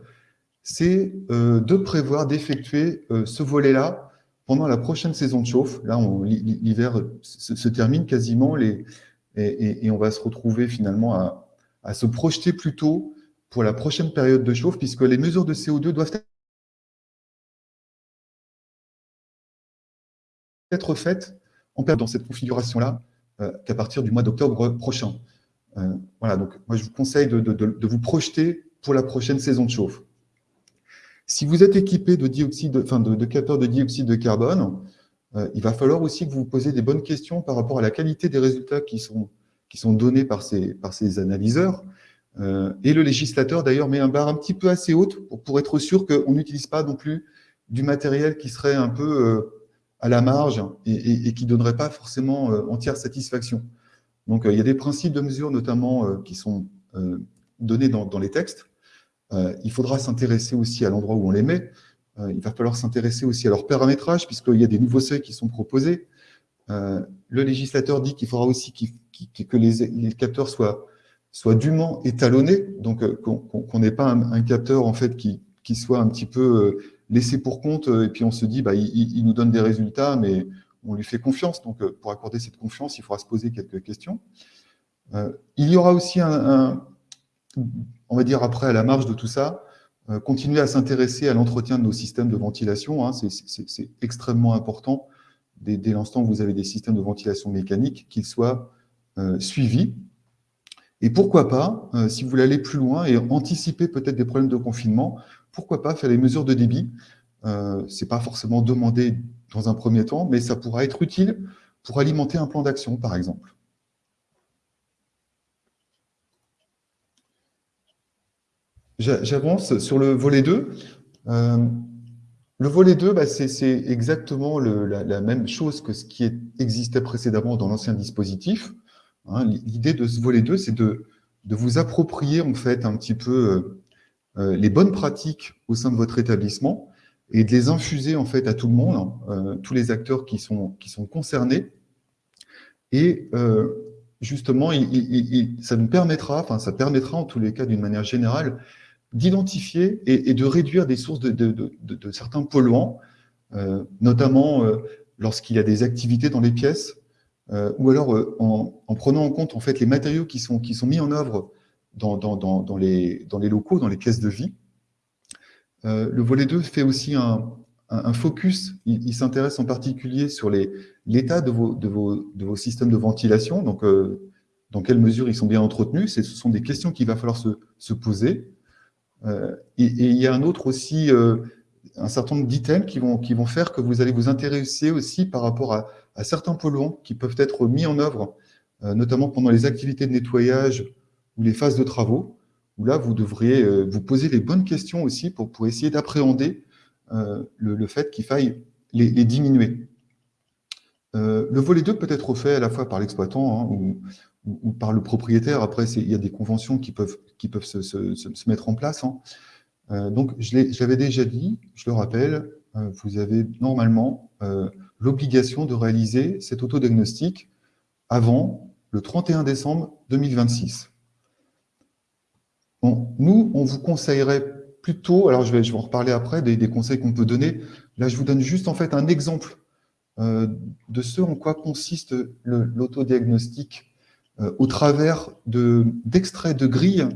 c'est euh, de prévoir d'effectuer euh, ce volet-là pendant la prochaine saison de chauffe. Là, l'hiver se, termine quasiment et, on va se retrouver finalement à, à se projeter plutôt pour la prochaine période de chauffe, puisque les mesures de CO2 doivent être faites en dans cette configuration-là qu'à partir du mois d'octobre prochain. Euh, voilà, donc moi je vous conseille de, vous projeter pour la prochaine saison de chauffe. Si vous êtes équipé de, dioxyde, enfin de, capteurs de dioxyde de carbone, euh, il va falloir aussi que vous vous posiez des bonnes questions par rapport à la qualité des résultats qui sont qui sont donnés par ces, par ces analyseurs. Euh, et le législateur, d'ailleurs, met un barre un petit peu assez haute pour, être sûr qu'on n'utilise pas non plus du matériel qui serait un peu euh, à la marge et, qui ne donnerait pas forcément euh, entière satisfaction. Donc, il y a des principes de mesure, notamment, qui sont donnés dans, dans, les textes. il faudra s'intéresser aussi à l'endroit où on les met. il va falloir s'intéresser aussi à leur paramétrage, puisqu'il y a des nouveaux seuils qui sont proposés. le législateur dit qu'il faudra aussi qu'il que les, capteurs soient, soient dûment étalonnés, donc euh, qu'on n'ait pas un, capteur en fait qui, qui, soit un petit peu euh, laissé pour compte, euh, et puis on se dit, bah, il, nous donne des résultats, mais on lui fait confiance. Donc, pour accorder cette confiance, il faudra se poser quelques questions. il y aura aussi un, on va dire après, à la marge de tout ça, continuer à s'intéresser à l'entretien de nos systèmes de ventilation. Hein, c'est extrêmement important dès, l'instant où vous avez des systèmes de ventilation mécanique, qu'ils soient euh, suivi. Et pourquoi pas, euh, si vous voulez aller plus loin et anticiper peut-être des problèmes de confinement, pourquoi pas faire les mesures de débit euh, Ce n'est pas forcément demandé dans un premier temps, mais ça pourra être utile pour alimenter un plan d'action, par exemple. J'avance sur le volet 2. le volet 2, bah, c'est exactement la, même chose que ce qui existait précédemment dans l'ancien dispositif. Hein, l'idée de ce volet 2, c'est de, vous approprier en fait un petit peu euh, euh, les bonnes pratiques au sein de votre établissement et de les infuser en fait à tout le monde, hein, euh, tous les acteurs qui sont, qui sont concernés. Et justement, ça nous permettra, enfin ça permettra en tous les cas d'une manière générale, d'identifier et, de réduire des sources de certains polluants, notamment lorsqu'il y a des activités dans les pièces, euh, ou alors euh, en, prenant en compte en fait les matériaux qui sont, qui sont mis en œuvre dans, dans, dans, les, dans les locaux, dans les pièces de vie. Euh, le volet 2 fait aussi un, un, focus, il, s'intéresse en particulier sur l'état de vos, de, vos, de vos systèmes de ventilation, donc dans quelle mesure ils sont bien entretenus, ce sont des questions qu'il va falloir se, se poser. Et, et, il y a un autre aussi, un certain nombre d'items qui vont, qui vont faire que vous allez vous intéresser aussi par rapport à, certains polluants qui peuvent être mis en œuvre, euh, notamment pendant les activités de nettoyage ou les phases de travaux, où là, vous devriez euh, vous poser les bonnes questions aussi pour, pour essayer d'appréhender euh, le, fait qu'il faille les, diminuer. le volet 2 peut être fait à la fois par l'exploitant hein, ou, par le propriétaire. Après, il y a des conventions qui peuvent, qui peuvent se, se, mettre en place. Hein. Donc, je l'avais déjà dit, je le rappelle, vous avez normalement l'obligation de réaliser cet autodiagnostic avant le 31 décembre 2026. nous, on vous conseillerait plutôt, alors je vais, je vais en reparler après, des, conseils qu'on peut donner. Là, je vous donne juste en fait un exemple euh, de ce en quoi consiste l'autodiagnostic euh, au travers d'extraits de, grilles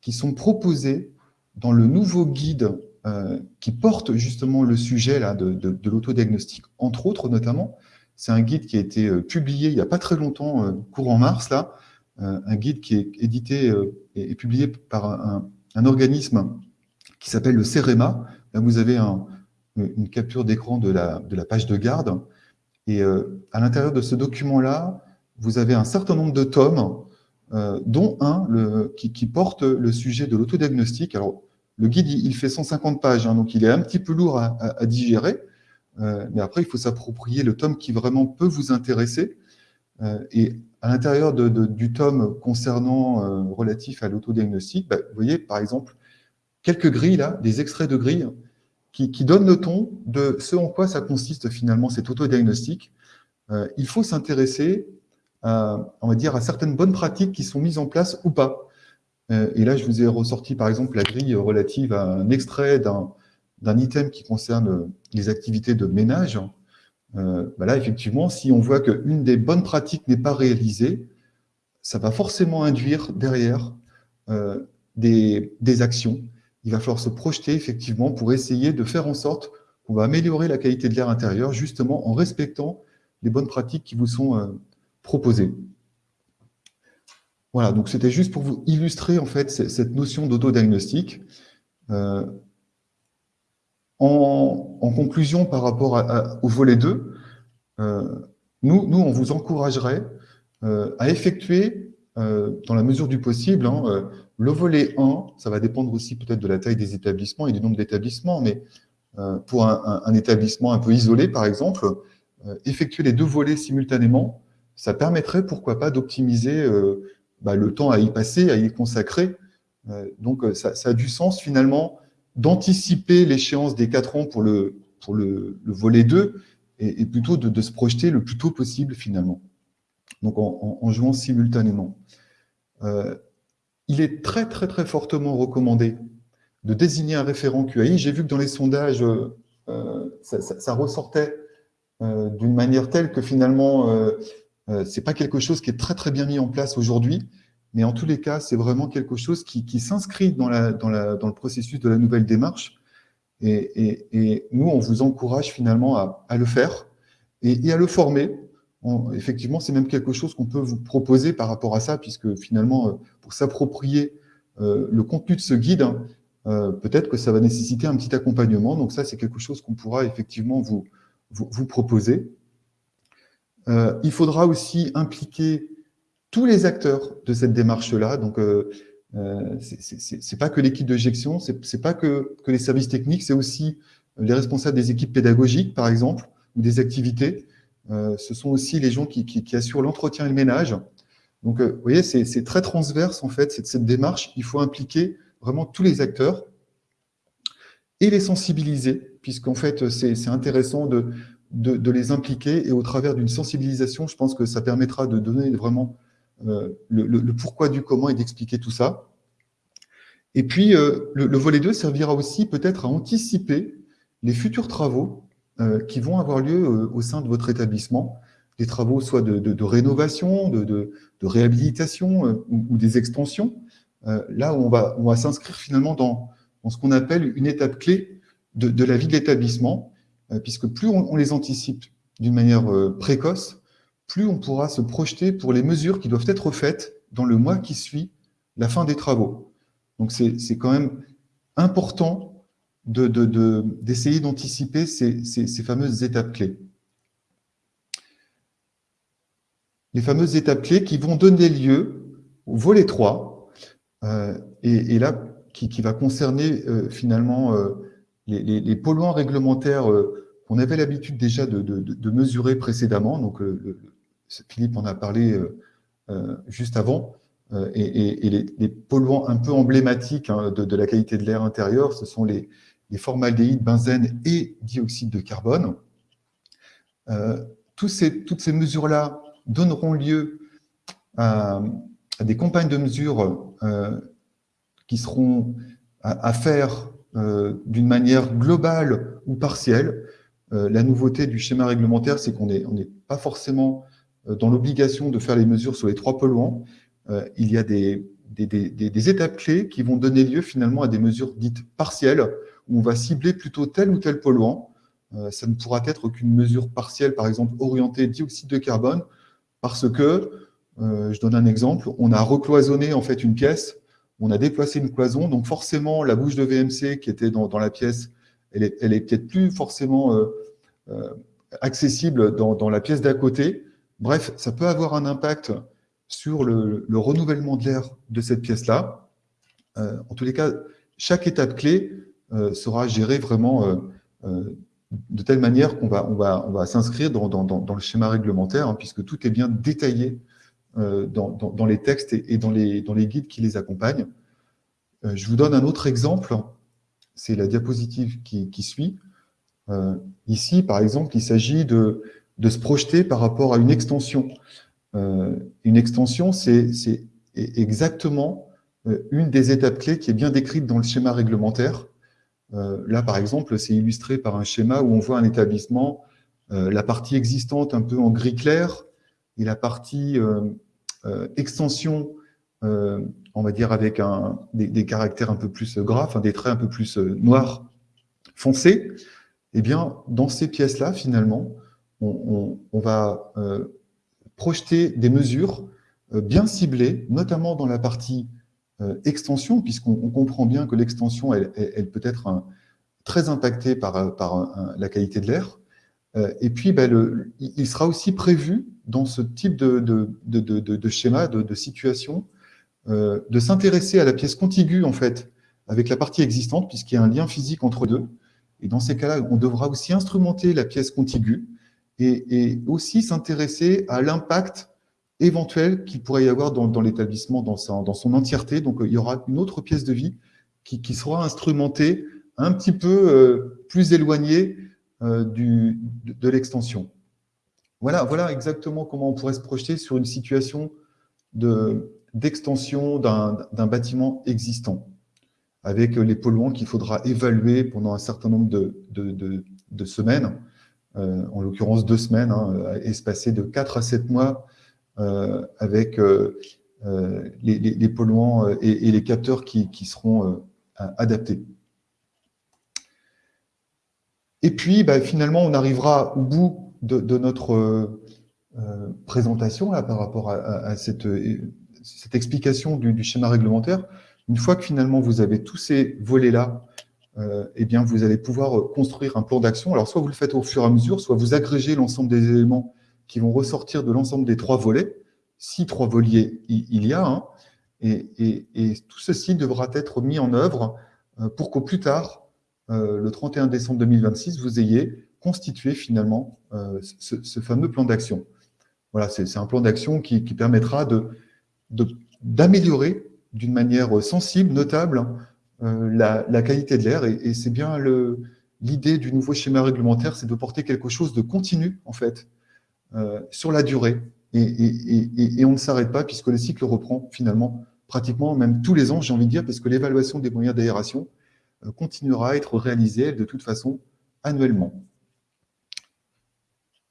qui sont proposés dans le nouveau guide euh, qui porte justement le sujet là, de, de, l'autodiagnostic, entre autres notamment. C'est un guide qui a été euh, publié il n'y a pas très longtemps, euh, courant mars, là, un guide qui est édité et, publié par un, organisme qui s'appelle le CEREMA. Là, vous avez un, une capture d'écran de la, de la page de garde. Et à l'intérieur de ce document-là, vous avez un certain nombre de tomes, dont un le, qui, porte le sujet de l'autodiagnostic. Alors, le guide, il fait 150 pages, hein, donc il est un petit peu lourd à, digérer. mais après, il faut s'approprier le tome qui vraiment peut vous intéresser. et à l'intérieur du tome concernant euh, relatif à l'autodiagnostic, bah, vous voyez par exemple quelques grilles des extraits de grilles qui, donnent le ton de ce en quoi ça consiste finalement cet autodiagnostic. Euh, il faut s'intéresser dire, à certaines bonnes pratiques qui sont mises en place ou pas. Euh, et là, je vous ai ressorti par exemple la grille relative à un extrait d'un item qui concerne les activités de ménage. Euh, bah là, effectivement, si on voit qu'une des bonnes pratiques n'est pas réalisée, ça va forcément induire derrière euh, des, actions. Il va falloir se projeter effectivement pour essayer de faire en sorte qu'on va améliorer la qualité de l'air intérieur justement en respectant les bonnes pratiques qui vous sont proposées. Voilà, donc c'était juste pour vous illustrer en fait cette notion d'autodiagnostic. En, conclusion, par rapport au volet 2, euh, nous, nous, on vous encouragerait euh, à effectuer, euh, dans la mesure du possible, hein, le volet 1, ça va dépendre aussi peut-être de la taille des établissements et du nombre d'établissements, mais pour un, établissement un peu isolé, par exemple, effectuer les deux volets simultanément, ça permettrait, pourquoi pas, d'optimiser bah, le temps à y passer, à y consacrer. donc, ça, ça, a du sens, finalement, d'anticiper l'échéance des 4 ans pour le, pour le, volet 2 et, plutôt de, se projeter le plus tôt possible finalement, donc en, jouant simultanément. Euh, il est très très très fortement recommandé de désigner un référent QAI. J'ai vu que dans les sondages, euh, ça, ressortait euh, d'une manière telle que finalement, ce n'est pas quelque chose qui est très très bien mis en place aujourd'hui. Mais en tous les cas, c'est vraiment quelque chose qui, s'inscrit dans, le processus de la nouvelle démarche. Et, nous, on vous encourage finalement à, le faire et, à le former. effectivement, c'est même quelque chose qu'on peut vous proposer par rapport à ça, puisque finalement, euh, pour s'approprier euh, le contenu de ce guide, hein, euh, peut-être que ça va nécessiter un petit accompagnement. Donc ça, c'est quelque chose qu'on pourra effectivement vous proposer. Il faudra aussi impliquer tous les acteurs de cette démarche-là. Donc, euh, euh c'est pas que l'équipe de gestion, c'est pas que, les services techniques, c'est aussi les responsables des équipes pédagogiques, par exemple, ou des activités. Euh, ce sont aussi les gens qui, assurent l'entretien et le ménage. Donc, euh, vous voyez, c'est très transverse, en fait, cette, cette démarche. Il faut impliquer vraiment tous les acteurs et les sensibiliser, puisqu'en fait, c'est intéressant de, de, de, les impliquer et au travers d'une sensibilisation, je pense que ça permettra de donner vraiment euh, le, pourquoi du comment et d'expliquer tout ça. Et puis, euh, le, volet 2 servira aussi peut-être à anticiper les futurs travaux euh, qui vont avoir lieu au sein de votre établissement, des travaux soit de, rénovation, de, réhabilitation ou, des extensions, là où on va, on va s'inscrire finalement dans, ce qu'on appelle une étape clé de, la vie de l'établissement, puisque plus on les anticipe d'une manière précoce, plus on pourra se projeter pour les mesures qui doivent être faites dans le mois qui suit la fin des travaux. Donc c'est quand même important d'essayer d'anticiper ces, fameuses étapes clés. Les fameuses étapes clés qui vont donner lieu au volet 3, euh, et, là, qui, va concerner euh, finalement euh, les, polluants réglementaires qu'on avait l'habitude déjà de, mesurer précédemment, donc le, Philippe en a parlé euh, euh, juste avant, euh, et, les, polluants un peu emblématiques hein, de, la qualité de l'air intérieur, ce sont les, formaldéhydes, benzène et dioxyde de carbone. ces, toutes ces mesures-là donneront lieu à, des campagnes de mesures qui seront à, faire d'une manière globale ou partielle. la nouveauté du schéma réglementaire, c'est qu'on n'est pas forcément euh, dans l'obligation de faire les mesures sur les trois polluants, euh, il y a des, étapes clés qui vont donner lieu finalement à des mesures dites partielles, où on va cibler plutôt tel ou tel polluant. Euh, ça ne pourra être qu'une mesure partielle, par exemple orientée dioxyde de carbone, parce que, je donne un exemple, on a recloisonné en fait une pièce, on a déplacé une cloison, donc forcément la bouche de VMC qui était dans, la pièce, elle est, peut-être plus forcément accessible dans, la pièce d'à côté. Bref, ça peut avoir un impact sur le, renouvellement de l'air de cette pièce-là. en tous les cas, chaque étape clé sera gérée vraiment de telle manière qu'on va, s'inscrire dans, dans, le schéma réglementaire, hein, puisque tout est bien détaillé euh, dans, les textes et, dans, les, guides qui les accompagnent. Euh, je vous donne un autre exemple, c'est la diapositive qui, suit. Euh, ici, par exemple, il s'agit de, se projeter par rapport à une extension. une extension, c'est exactement une des étapes clés qui est bien décrite dans le schéma réglementaire. là, par exemple, c'est illustré par un schéma où on voit un établissement, la partie existante un peu en gris clair, et la partie euh, euh, extension, euh, on va dire avec des, caractères un peu plus gras, des traits un peu plus noirs foncés, eh bien, dans ces pièces-là, finalement, on, va projeter des mesures bien ciblées, notamment dans la partie extension, puisqu'on comprend bien que l'extension, elle, peut être très impactée par la qualité de l'air. Et puis, ben, il sera aussi prévu dans ce type de, de, schéma, de, situation, euh, de s'intéresser à la pièce contiguë, en fait, avec la partie existante, puisqu'il y a un lien physique entre deux. Et dans ces cas-là, on devra aussi instrumenter la pièce contiguë et, aussi s'intéresser à l'impact éventuel qu'il pourrait y avoir dans, l'établissement dans, dans, son entièreté. Donc, il y aura une autre pièce de vie qui, sera instrumentée un petit peu euh, plus éloignée euh, du, de l'extension. Voilà, voilà exactement comment on pourrait se projeter sur une situation d'extension d'un bâtiment existant, avec les polluants qu'il faudra évaluer pendant un certain nombre de, semaines, euh, en l'occurrence deux semaines, hein, espacées de 4 à 7 mois, euh, avec euh, les, polluants et, les capteurs qui, seront adaptés. Et puis, bah, finalement, on arrivera au bout de, notre euh, euh, présentation là, par rapport à, cette, cette, explication du, schéma réglementaire, une fois que finalement vous avez tous ces volets-là, euh, eh bien vous allez pouvoir construire un plan d'action. Alors soit vous le faites au fur et à mesure, soit vous agrégez l'ensemble des éléments qui vont ressortir de l'ensemble des trois volets, si trois volets il y a, hein, et, tout ceci devra être mis en œuvre pour qu'au plus tard, le 31 décembre 2026, vous ayez constituer finalement euh, ce, fameux plan d'action. Voilà, c'est un plan d'action qui, permettra d'améliorer de, d'une manière sensible, notable, euh, la, qualité de l'air. Et, c'est bien l'idée du nouveau schéma réglementaire, c'est de porter quelque chose de continu, en fait, euh, sur la durée. Et, on ne s'arrête pas puisque le cycle reprend finalement pratiquement même tous les ans, j'ai envie de dire, parce que l'évaluation des moyens d'aération continuera à être réalisée de toute façon annuellement.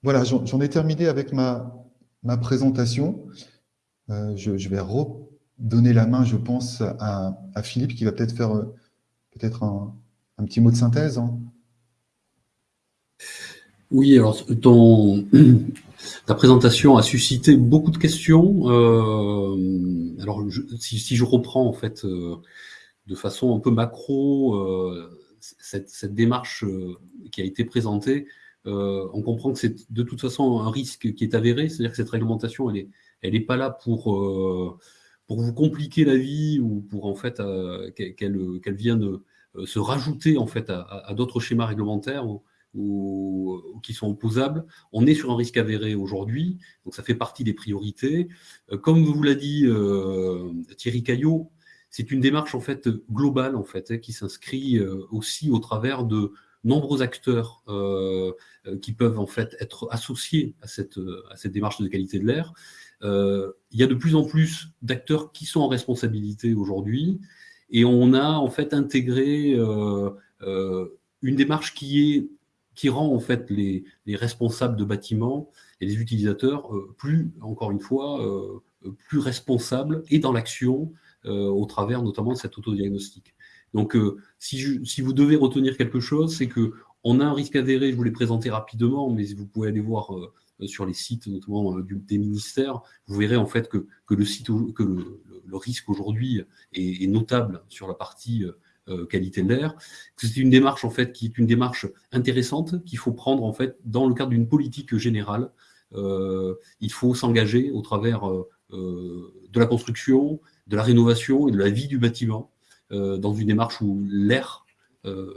Voilà, j'en ai terminé avec ma, présentation. Euh, je, vais redonner la main, je pense, à, Philippe qui va peut-être faire euh, peut-être un, petit mot de synthèse. Hein. Oui, alors ta présentation a suscité beaucoup de questions. Euh, alors, si, je reprends en fait de façon un peu macro cette, cette, démarche qui a été présentée, euh, on comprend que c'est de toute façon un risque qui est avéré, c'est-à-dire que cette réglementation, elle n'est pas là pour, euh, vous compliquer la vie ou pour en fait euh, qu'elle vienne se rajouter en fait à, d'autres schémas réglementaires ou, qui sont opposables. On est sur un risque avéré aujourd'hui, donc ça fait partie des priorités. comme vous l'a dit Thierry Caillot, c'est une démarche en fait globale en fait hein, qui s'inscrit aussi au travers de nombreux acteurs euh, euh, qui peuvent en fait être associés à cette, démarche de qualité de l'air. Euh, il y a de plus en plus d'acteurs qui sont en responsabilité aujourd'hui et on a en fait intégré une démarche qui rend en fait les, les, responsables de bâtiments et les utilisateurs plus, encore une fois, plus responsables et dans l'action au travers notamment de cet autodiagnostic. Donc, euh, si, vous devez retenir quelque chose, c'est que on a un risque avéré, je vous l'ai présenté rapidement, mais vous pouvez aller voir euh, sur les sites, notamment euh, des ministères, vous verrez en fait que, que le, site, que le, risque aujourd'hui est, notable sur la partie qualité de l'air. C'est une démarche en fait qui est une démarche intéressante qu'il faut prendre en fait dans le cadre d'une politique générale. il faut s'engager au travers de la construction, de la rénovation et de la vie du bâtiment dans une démarche où l'air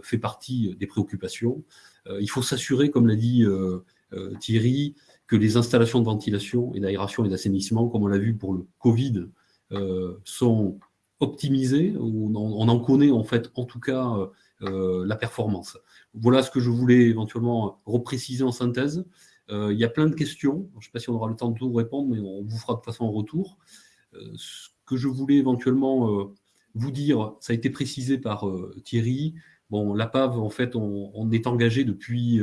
fait partie des préoccupations. il faut s'assurer, comme l'a dit Thierry, que les installations de ventilation et d'aération et d'assainissement, comme on l'a vu pour le Covid, euh, sont optimisées. On on en, connaît en fait, en tout cas, euh, euh, la performance. Voilà ce que je voulais éventuellement repréciser en synthèse. il y a plein de questions. Je ne sais pas si on aura le temps de tout répondre, mais on vous fera de façon en retour. Que je voulais éventuellement vous dire, ça a été précisé par Thierry. Bon, la PAV, en fait, on, est engagé depuis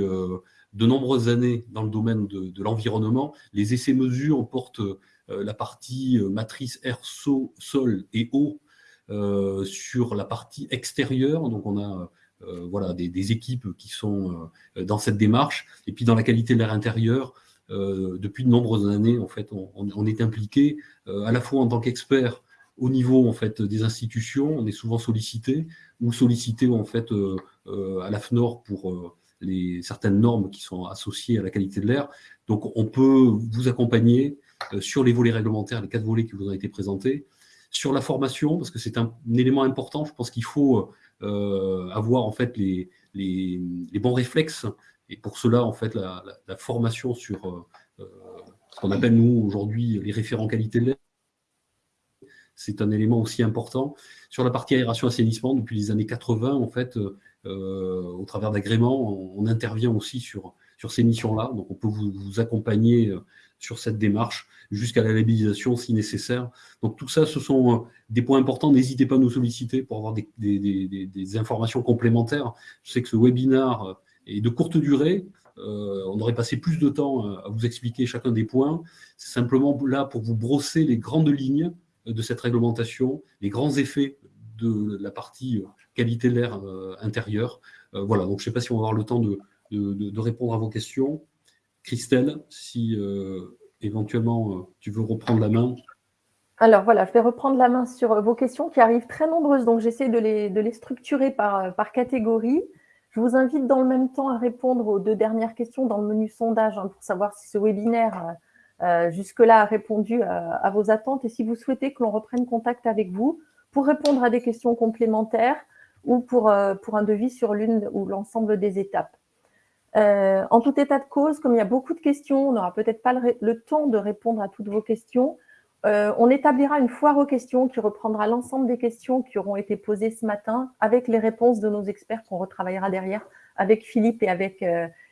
de nombreuses années dans le domaine de, l'environnement. Les essais-mesures portent euh, la partie euh, matrice air, sol et eau euh, sur la partie extérieure. Donc, on a voilà, des, équipes qui sont dans cette démarche. Et puis, dans la qualité de l'air intérieur, depuis de nombreuses années, en fait, on, est impliqué à la fois en tant qu'expert au niveau en fait des institutions, on est souvent sollicité ou sollicité en fait à l'AFNOR pour les, certaines normes qui sont associées à la qualité de l'air. Donc, on peut vous accompagner euh, sur les volets réglementaires, les quatre volets qui vous ont été présentés, sur la formation, parce que c'est un, élément important. Je pense qu'il faut euh, avoir en fait les, les, bons réflexes. Et pour cela, en fait, la, formation sur euh, ce qu'on appelle nous aujourd'hui les référents qualité de l'air, c'est un élément aussi important. Sur la partie aération-assainissement, depuis les années 80, en fait, euh, au travers d'agréments, on, intervient aussi sur, sur ces missions-là. Donc, on peut vous, accompagner euh, sur cette démarche jusqu'à la labellisation si nécessaire. Donc, tout ça, ce sont euh, des points importants. N'hésitez pas à nous solliciter pour avoir des, des, informations complémentaires. Je sais que ce webinaire est de courte durée. on aurait passé plus de temps à vous expliquer chacun des points. C'est simplement là pour vous brosser les grandes lignes de cette réglementation, les grands effets de la partie qualité de l'air euh, intérieur. Euh, voilà, donc je ne sais pas si on va avoir le temps de, répondre à vos questions. Christelle, si euh, éventuellement tu veux reprendre la main. Alors voilà, je vais reprendre la main sur vos questions qui arrivent très nombreuses, donc j'essaie de les, structurer par, catégorie. Je vous invite dans le même temps à répondre aux deux dernières questions dans le menu sondage hein, pour savoir si ce webinaire jusque-là a répondu à, à, vos attentes et si vous souhaitez que l'on reprenne contact avec vous pour répondre à des questions complémentaires ou pour, euh, pour un devis sur l'une ou l'ensemble des étapes. Euh, en tout état de cause, comme il y a beaucoup de questions, on n'aura peut-être pas le, temps de répondre à toutes vos questions. Euh, on établira une foire aux questions qui reprendra l'ensemble des questions qui auront été posées ce matin avec les réponses de nos experts qu'on retravaillera derrière avec Philippe et avec,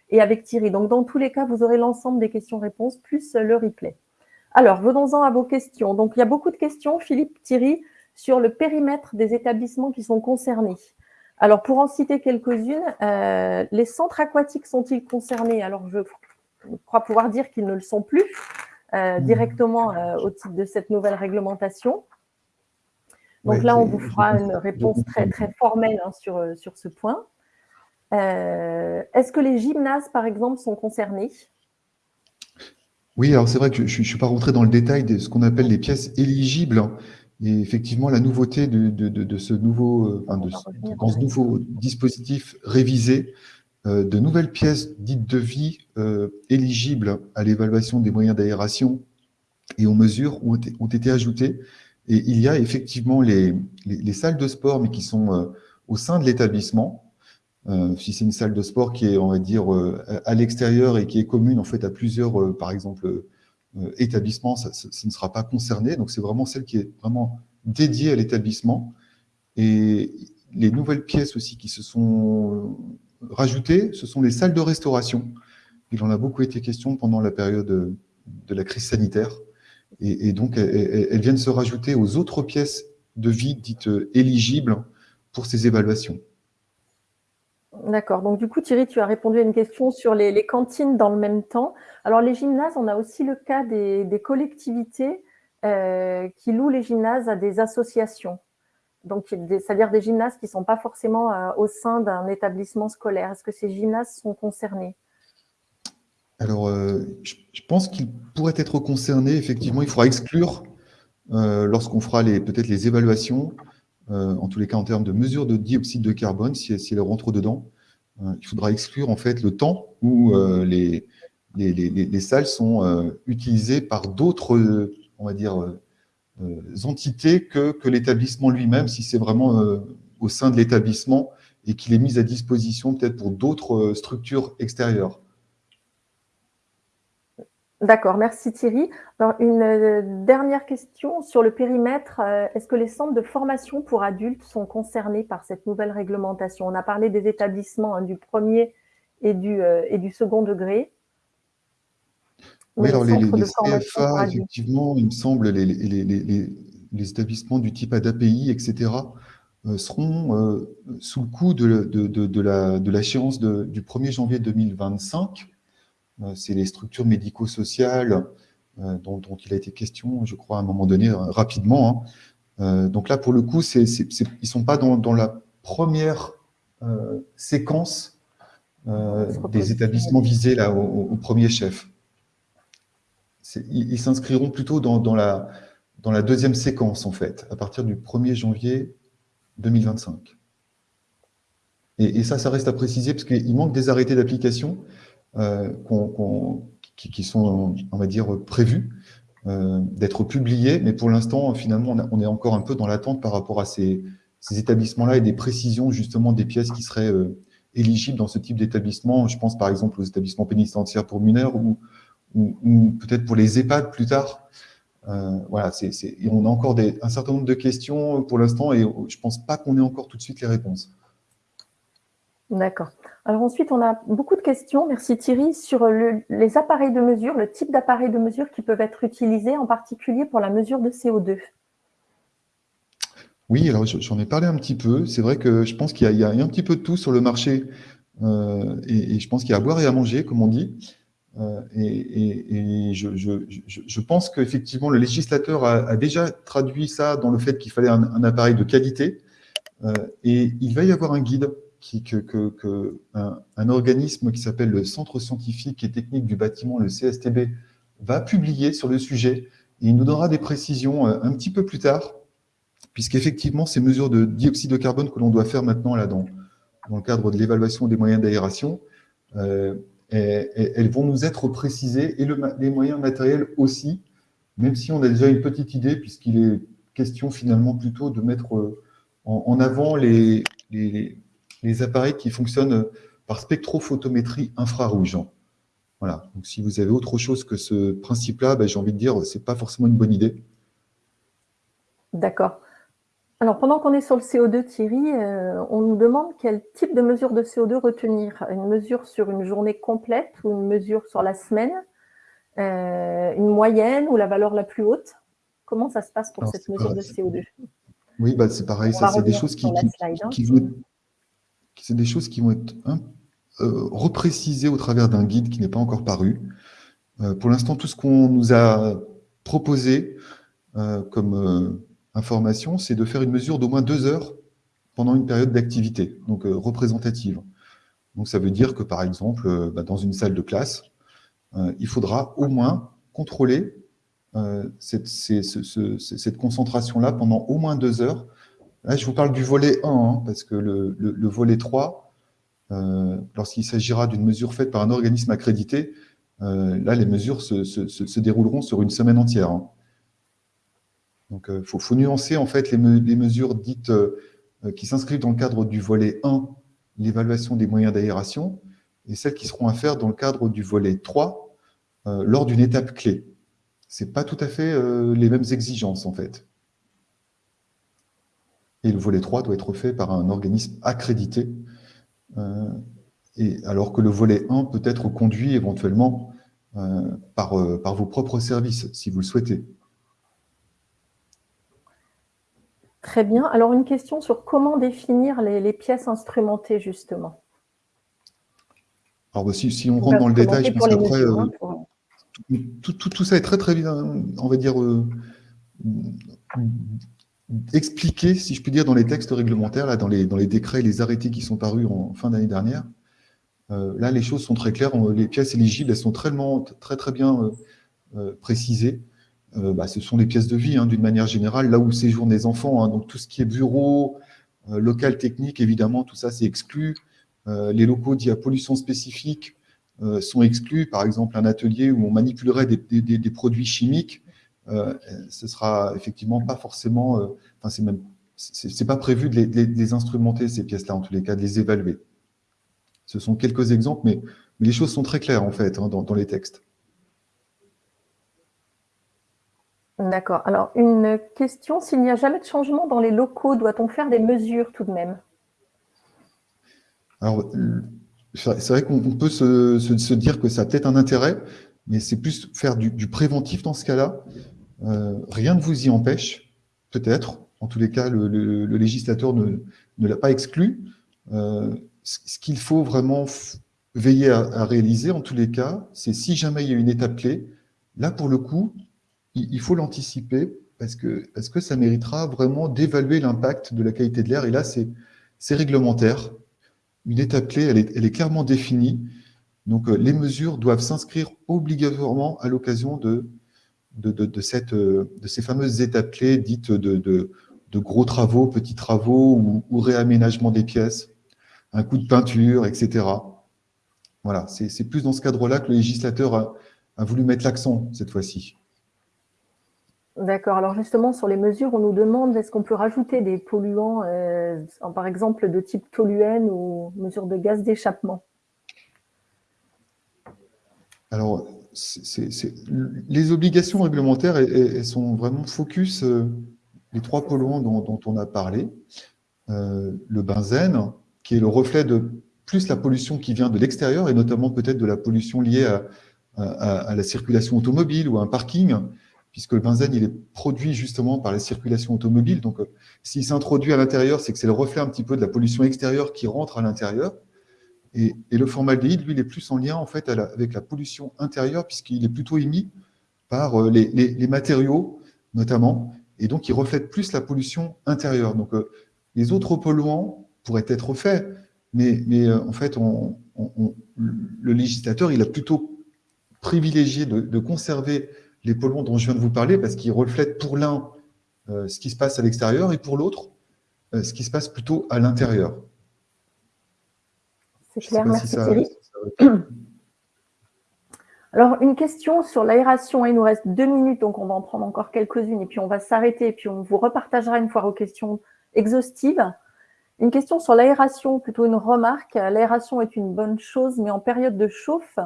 et avec Thierry. Donc, dans tous les cas, vous aurez l'ensemble des questions-réponses plus le replay. Alors, venons-en à vos questions. Donc, il y a beaucoup de questions, Philippe, Thierry sur le périmètre des établissements qui sont concernés. Alors, pour en citer quelques-unes, euh, les centres aquatiques sont-ils concernés? Alors, je crois pouvoir dire qu'ils ne le sont plus euh, directement euh, au titre de cette nouvelle réglementation. Donc là, on vous fera une réponse très, très formelle hein, sur, sur ce point. Est-ce que les gymnases, par exemple, sont concernés? Oui, alors c'est vrai que je ne suis pas rentré dans le détail de ce qu'on appelle les pièces éligibles. Et effectivement, la nouveauté de, de, de, ce nouveau, euh, enfin dans ce nouveau dispositif révisé, euh, de nouvelles pièces dites de vie euh, éligibles à l'évaluation des moyens d'aération et aux mesures ont été, ont été, ajoutées. Et il y a effectivement les, les, les salles de sport, mais qui sont euh, au sein de l'établissement. Euh, si c'est une salle de sport qui est, on va dire, à l'extérieur et qui est commune en fait à plusieurs, par exemple, euh, établissement, ça, ne sera pas concerné. Donc, c'est vraiment celle qui est vraiment dédiée à l'établissement. Et les nouvelles pièces aussi qui se sont rajoutées, ce sont les salles de restauration. Il en a beaucoup été question pendant la période de la crise sanitaire. Et, donc, elles, viennent se rajouter aux autres pièces de vie dites éligibles pour ces évaluations. D'accord. Donc, du coup, Thierry, tu as répondu à une question sur les, cantines dans le même temps. Alors, les gymnases, on a aussi le cas des, collectivités euh, qui louent les gymnases à des associations. Donc, c'est-à-dire des gymnases qui ne sont pas forcément euh, au sein d'un établissement scolaire. Est-ce que ces gymnases sont concernés? Alors, euh, je, pense qu'ils pourraient être concernés. Effectivement, il faudra exclure, lorsqu'on fera peut-être les évaluations, en tous les cas en termes de mesure de dioxyde de carbone, si, si elle rentre dedans. il faudra exclure en fait le temps où les, les, salles sont utilisées par d'autres, on va dire, entités que, l'établissement lui-même, si c'est vraiment au sein de l'établissement et qu'il est mis à disposition peut-être pour d'autres structures extérieures. D'accord, merci Thierry. une euh, dernière question sur le périmètre. Euh, est-ce que les centres de formation pour adultes sont concernés par cette nouvelle réglementation? On a parlé des établissements hein, du premier euh, et du second degré. Oui, alors les, CFA, effectivement, il me semble, les, les établissements du type ADAPI, etc., seront sous le coup de, de, de, de l'échéance du 1er janvier 2025 euh, c'est les structures médico-sociales euh, dont, il a été question, je crois, à un moment donné, euh, rapidement. Hein. donc là, pour le coup, ils ne sont pas dans, la première séquence des établissements visés là, au, premier chef. Ils, s'inscriront plutôt dans, la, deuxième séquence, en fait, à partir du 1er janvier 2025. Et, et ça, ça reste à préciser, parce qu'il manque des arrêtés d'application. Euh, qui, sont, on va dire, prévus euh, d'être publiés, mais pour l'instant, finalement, on, est encore un peu dans l'attente par rapport à ces, établissements-là et des précisions, justement, des pièces qui seraient euh, éligibles dans ce type d'établissement. Je pense, par exemple, aux établissements pénitentiaires pour mineurs ou, ou, peut-être pour les EHPAD plus tard. voilà, c'est on a encore des, un certain nombre de questions pour l'instant et je ne pense pas qu'on ait encore tout de suite les réponses. D'accord. Alors ensuite, on a beaucoup de questions, merci Thierry, sur les appareils de mesure, le type d'appareils de mesure qui peuvent être utilisés, en particulier pour la mesure de CO2. Oui, alors j'en ai parlé un petit peu. C'est vrai que je pense qu'il y, a un petit peu de tout sur le marché euh, et, je pense qu'il y a à boire et à manger, comme on dit. Euh, et, je, pense qu'effectivement, le législateur a, déjà traduit ça dans le fait qu'il fallait un, appareil de qualité euh, et il va y avoir un guide que, un, organisme qui s'appelle le Centre scientifique et technique du bâtiment, le CSTB, va publier sur le sujet. Et il nous donnera des précisions euh, un petit peu plus tard, puisqu'effectivement, ces mesures de dioxyde de carbone que l'on doit faire maintenant là, dans, dans le cadre de l'évaluation des moyens d'aération, elles vont nous être précisées, et les moyens matériels aussi, même si on a déjà une petite idée, puisqu'il est question finalement plutôt de mettre euh, en, avant les, les, les appareils qui fonctionnent par spectrophotométrie infrarouge. Voilà. Donc, si vous avez autre chose que ce principe-là, ben, j'ai envie de dire, ce n'est pas forcément une bonne idée. D'accord. Alors, pendant qu'on est sur le CO2, Thierry, euh, on nous demande quel type de mesure de CO2 retenir. Une mesure sur une journée complète ou une mesure sur la semaine euh, Une moyenne ou la valeur la plus haute? Comment ça se passe pour cette mesure de CO2 Oui, bah, c'est pareil. Ça, c'est des choses qui, qui, hein c'est des choses qui vont être euh, reprécisées au travers d'un guide qui n'est pas encore paru. Pour l'instant, tout ce qu'on nous a proposé comme information, c'est de faire une mesure d'au moins deux heures pendant une période d'activité, donc représentative. Donc ça veut dire que, par exemple, bah, dans une salle de classe, il faudra au moins contrôler cette, concentration-là pendant au moins deux heures Là, je vous parle du volet 1, hein, parce que le, volet 3, euh, lorsqu'il s'agira d'une mesure faite par un organisme accrédité, euh, là, les mesures se, dérouleront sur une semaine entière. Hein. Donc, il euh, faut, nuancer en fait les, mesures dites qui s'inscrivent dans le cadre du volet 1, l'évaluation des moyens d'aération, et celles qui seront à faire dans le cadre du volet 3, lors d'une étape clé. Ce pas tout à fait les mêmes exigences, en fait. Et le volet 3 doit être fait par un organisme accrédité, euh, et alors que le volet 1 peut être conduit éventuellement euh, euh, par vos propres services, si vous le souhaitez. Très bien. Alors, une question sur comment définir les, pièces instrumentées, justement. Alors, bah, si, on rentre dans le détail, je pense qu'après, hein, tout, tout, ça est très, très bien, on va dire, expliqué, si je puis dire, dans les textes réglementaires, là, dans, les, dans les décrets et les arrêtés qui sont parus en fin d'année dernière. Euh, là, les choses sont très claires. Les pièces éligibles, elles sont très, très, très bien euh, euh, bah, ce sont les pièces de vie, hein, d'une manière générale, là où séjournent les enfants. Hein. donc tout ce qui est bureau, local technique, évidemment, tout ça c'est exclu. les locaux dits à pollution spécifique sont exclus. Par exemple, un atelier où on manipulerait des, produits chimiques, ce sera effectivement pas forcément, enfin c'est même c'est pas prévu de les, instrumenter, ces pièces-là, en tous les cas, de les évaluer. Ce sont quelques exemples, mais, les choses sont très claires, en fait, hein, dans, les textes. D'accord. Alors, une question, s'il n'y a jamais de changement dans les locaux, doit-on faire des mesures tout de même? Alors, c'est vrai qu'on peut se, dire que ça a peut-être un intérêt, mais c'est plus faire du, préventif dans ce cas-là. Euh, rien ne vous y empêche, peut-être, en tous les cas, le, législateur ne, l'a pas exclu. Euh, ce qu'il faut vraiment veiller à, réaliser, en tous les cas, c'est si jamais il y a une étape clé, là, pour le coup, il, faut l'anticiper parce que, parce que ça méritera vraiment d'évaluer l'impact de la qualité de l'air. Et là, c'est réglementaire. Une étape clé, elle est, clairement définie. Donc, euh, les mesures doivent s'inscrire obligatoirement à l'occasion de, de ces fameuses étapes clés dites de, de gros travaux, petits travaux ou, réaménagement des pièces, un coup de peinture, etc. Voilà, c'est plus dans ce cadre-là que le législateur a, voulu mettre l'accent cette fois-ci. D'accord. Alors justement, sur les mesures, on nous demande est-ce qu'on peut rajouter des polluants, euh, par exemple de type toluène ou mesures de gaz d'échappement? Alors, les obligations réglementaires, sont vraiment focus euh, les trois polluants dont, on a parlé, euh, le benzène, qui est le reflet de plus la pollution qui vient de l'extérieur, et notamment peut-être de la pollution liée à, la circulation automobile ou à un parking, puisque le benzène, il est produit justement par la circulation automobile. Donc, euh, s'il s'introduit à l'intérieur, c'est que c'est le reflet un petit peu de la pollution extérieure qui rentre à l'intérieur. Et, le formaldéhyde, lui, il est plus en lien en fait avec la pollution intérieure, puisqu'il est plutôt émis par euh, les matériaux, notamment, et donc il reflète plus la pollution intérieure. Donc euh, les autres polluants pourraient être faits, mais, en fait, le législateur, il a plutôt privilégié de, conserver les polluants dont je viens de vous parler, parce qu'ils reflètent pour l'un euh, ce qui se passe à l'extérieur, et pour l'autre, ce qui se passe plutôt à l'intérieur. C'est clair, merci Thierry. Alors, une question sur l'aération. Il nous reste deux minutes, donc on va en prendre encore quelques-unes et puis on va s'arrêter et puis on vous repartagera une fois aux questions exhaustives. Une question sur l'aération, plutôt une remarque. L'aération est une bonne chose, mais en période de chauffe,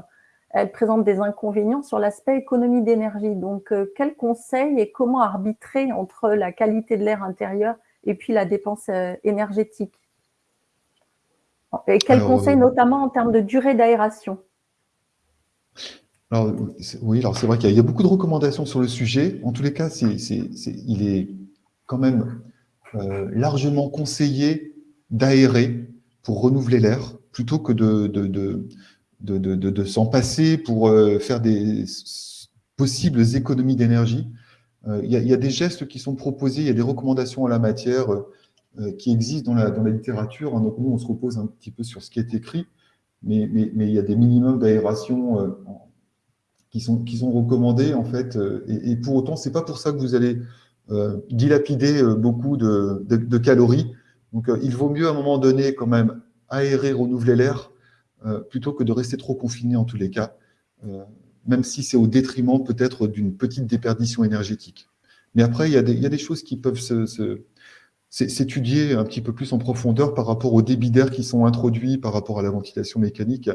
elle présente des inconvénients sur l'aspect économie d'énergie. Donc, euh, quel conseil et comment arbitrer entre la qualité de l'air intérieur et puis la dépense euh, énergétique? Et quel conseil euh, notamment en termes de durée d'aération? Alors, oui, alors c'est vrai qu'il y, a beaucoup de recommandations sur le sujet. En tous les cas, il est quand même euh, largement conseillé d'aérer pour renouveler l'air, plutôt que de, de, s'en passer pour euh, faire des possibles économies d'énergie. Euh, il, y a des gestes qui sont proposés, il y a des recommandations en la matière qui existent dans la, dans la littérature. Donc nous, on se repose un petit peu sur ce qui est écrit, mais, mais, mais il y a des minimums d'aération qui sont, qui sont recommandés, en fait. Euh, et, pour autant, c'est pas pour ça que vous allez euh, dilapider euh, beaucoup de, de, calories. Donc, il vaut mieux, à un moment donné, quand même, aérer, renouveler l'air, plutôt que de rester trop confiné en tous les cas, même si c'est au détriment peut-être d'une petite déperdition énergétique. Mais après, il y a des, il y a des choses qui peuvent s'étudier un petit peu plus en profondeur par rapport aux débits d'air qui sont introduits, par rapport à la ventilation mécanique.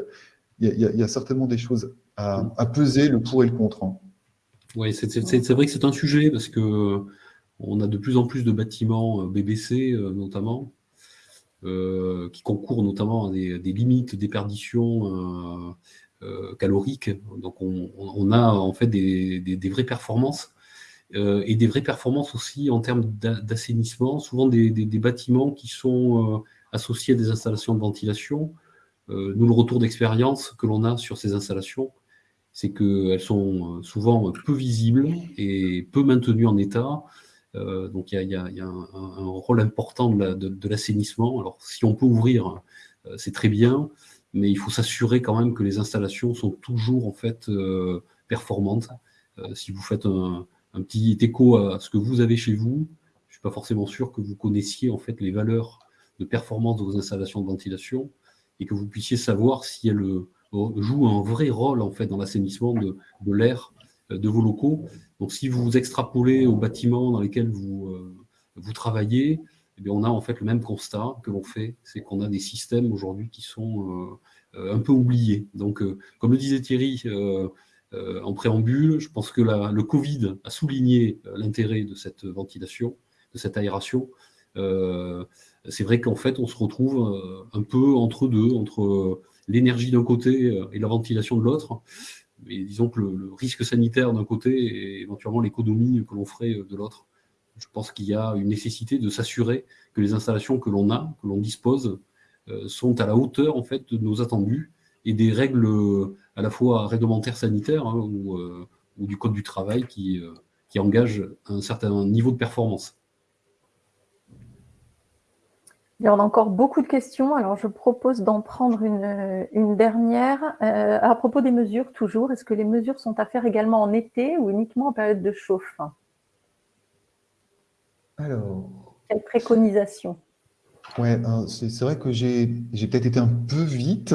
Il y, a, certainement des choses à, peser le pour et le contre. Hein. Oui, c'est vrai que c'est un sujet parce que on a de plus en plus de bâtiments euh, BBC euh, notamment euh, qui concourent notamment à des, limites déperdition caloriques. Donc on, a en fait des, vraies performances et des vraies performances aussi en termes d'assainissement. Souvent des, bâtiments qui sont associés à des installations de ventilation. nous, le retour d'expérience que l'on a sur ces installations, c'est qu'elles sont euh, souvent peu visibles et peu maintenues en état. Euh, donc il y a, un, rôle important de l'assainissement. Alors si on peut ouvrir, euh, c'est très bien, mais il faut s'assurer quand même que les installations sont toujours en fait performantes. si vous faites un, petit écho à ce que vous avez chez vous. Je ne suis pas forcément sûr que vous connaissiez en fait les valeurs de performance de vos installations de ventilation et que vous puissiez savoir si elles euh, jouent un vrai rôle en fait dans l'assainissement de, l'air euh, de vos locaux. Donc si vous vous extrapolez aux bâtiments dans lesquels vous, euh, vous travaillez, eh bien, on a en fait le même constat que l'on fait, c'est qu'on a des systèmes aujourd'hui qui sont un peu oubliés. Donc, comme le disait Thierry en préambule, je pense que la, le Covid a souligné l'intérêt de cette ventilation, de cette aération c'est vrai qu'en fait, on se retrouve euh, un peu entre deux, entre euh, l'énergie d'un côté euh, et la ventilation de l'autre. Mais disons que le, risque sanitaire d'un côté et éventuellement l'économie que l'on ferait de l'autre. Je pense qu'il y a une nécessité de s'assurer que les installations que l'on a, que l'on dispose, sont à la hauteur en fait de nos attendus et des règles à la fois réglementaires sanitaires hein, ou, du code du travail qui, qui engagent un certain niveau de performance on a encore beaucoup de questions, alors je propose d'en prendre une, dernière. Euh, à propos des mesures, toujours, est-ce que les mesures sont à faire également en été ou uniquement en période de chauffe? Alors... Quelle préconisation? Ouais, c'est vrai que j'ai peut-être été un peu vite.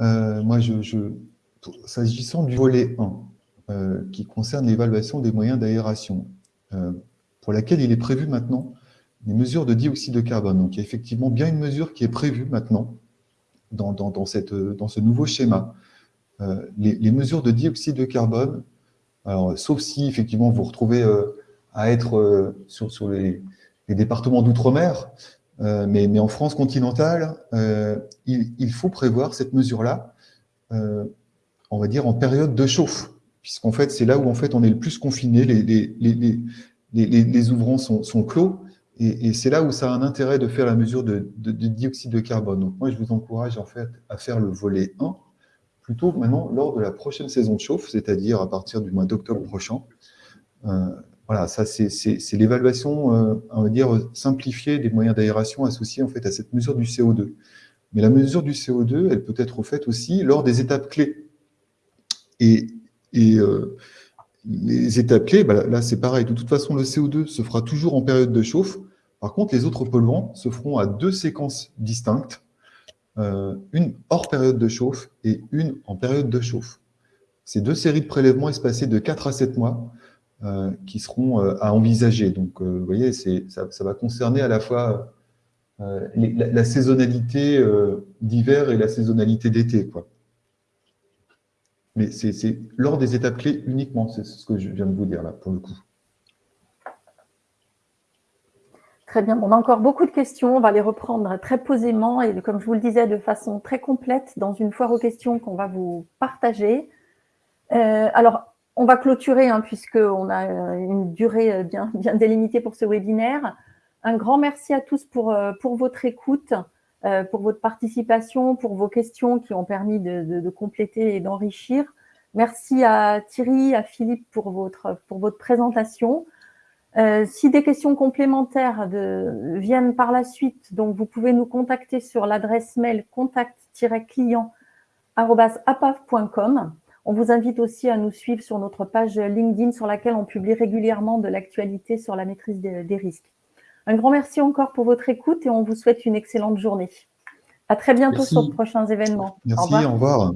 Euh, moi, je, s'agissant du volet 1, euh, qui concerne l'évaluation des moyens d'aération, pour laquelle il est prévu maintenant les mesures de dioxyde de carbone. Donc, il y a effectivement bien une mesure qui est prévue maintenant dans, dans, cette, dans ce nouveau schéma. Euh, les, mesures de dioxyde de carbone, alors, sauf si effectivement vous retrouvez euh, à être euh, sur, sur les, départements d'outre-mer, mais, mais, en France continentale, il, faut prévoir cette mesure-là, on va dire en période de chauffe, puisqu'en fait c'est là où en fait on est le plus confiné, les, les, les, les ouvrants sont, sont clos, et, c'est là où ça a un intérêt de faire la mesure de, dioxyde de carbone. Donc moi, je vous encourage en fait à faire le volet 1, plutôt maintenant lors de la prochaine saison de chauffe, c'est-à-dire à partir du mois d'octobre prochain. Euh, voilà, ça c'est l'évaluation, euh, on va dire, simplifiée des moyens d'aération associés en fait à cette mesure du CO2. Mais la mesure du CO2, elle peut être faite aussi lors des étapes clés. Et euh, les étapes clés, bah, là c'est pareil, de toute façon le CO2 se fera toujours en période de chauffe, par contre les autres polluants se feront à deux séquences distinctes, euh, une hors période de chauffe et une en période de chauffe. Ces deux séries de prélèvements espacées de 4 à 7 mois euh, qui seront euh, à envisager. Donc vous voyez, ça, va concerner à la fois la, la, saisonnalité d'hiver et la saisonnalité d'été. quoi. Mais c'est lors des étapes clés uniquement, c'est ce que je viens de vous dire là, pour le coup. Très bien, on a encore beaucoup de questions, on va les reprendre très posément et comme je vous le disais, de façon très complète dans une foire aux questions qu'on va vous partager. Euh, alors, on va clôturer hein, puisqu'on a une durée bien, bien délimitée pour ce webinaire. Un grand merci à tous pour, euh, pour votre écoute. Euh, pour votre participation, pour vos questions qui ont permis de, compléter et d'enrichir. Merci à Thierry, à Philippe pour votre, pour votre présentation. Euh, si des questions complémentaires de, viennent par la suite, donc vous pouvez nous contacter sur l'adresse mail contact-client.apav.com. On vous invite aussi à nous suivre sur notre page LinkedIn sur laquelle on publie régulièrement de l'actualité sur la maîtrise des risques. Un grand merci encore pour votre écoute et on vous souhaite une excellente journée. À très bientôt sur de prochains événements. Merci, Au revoir.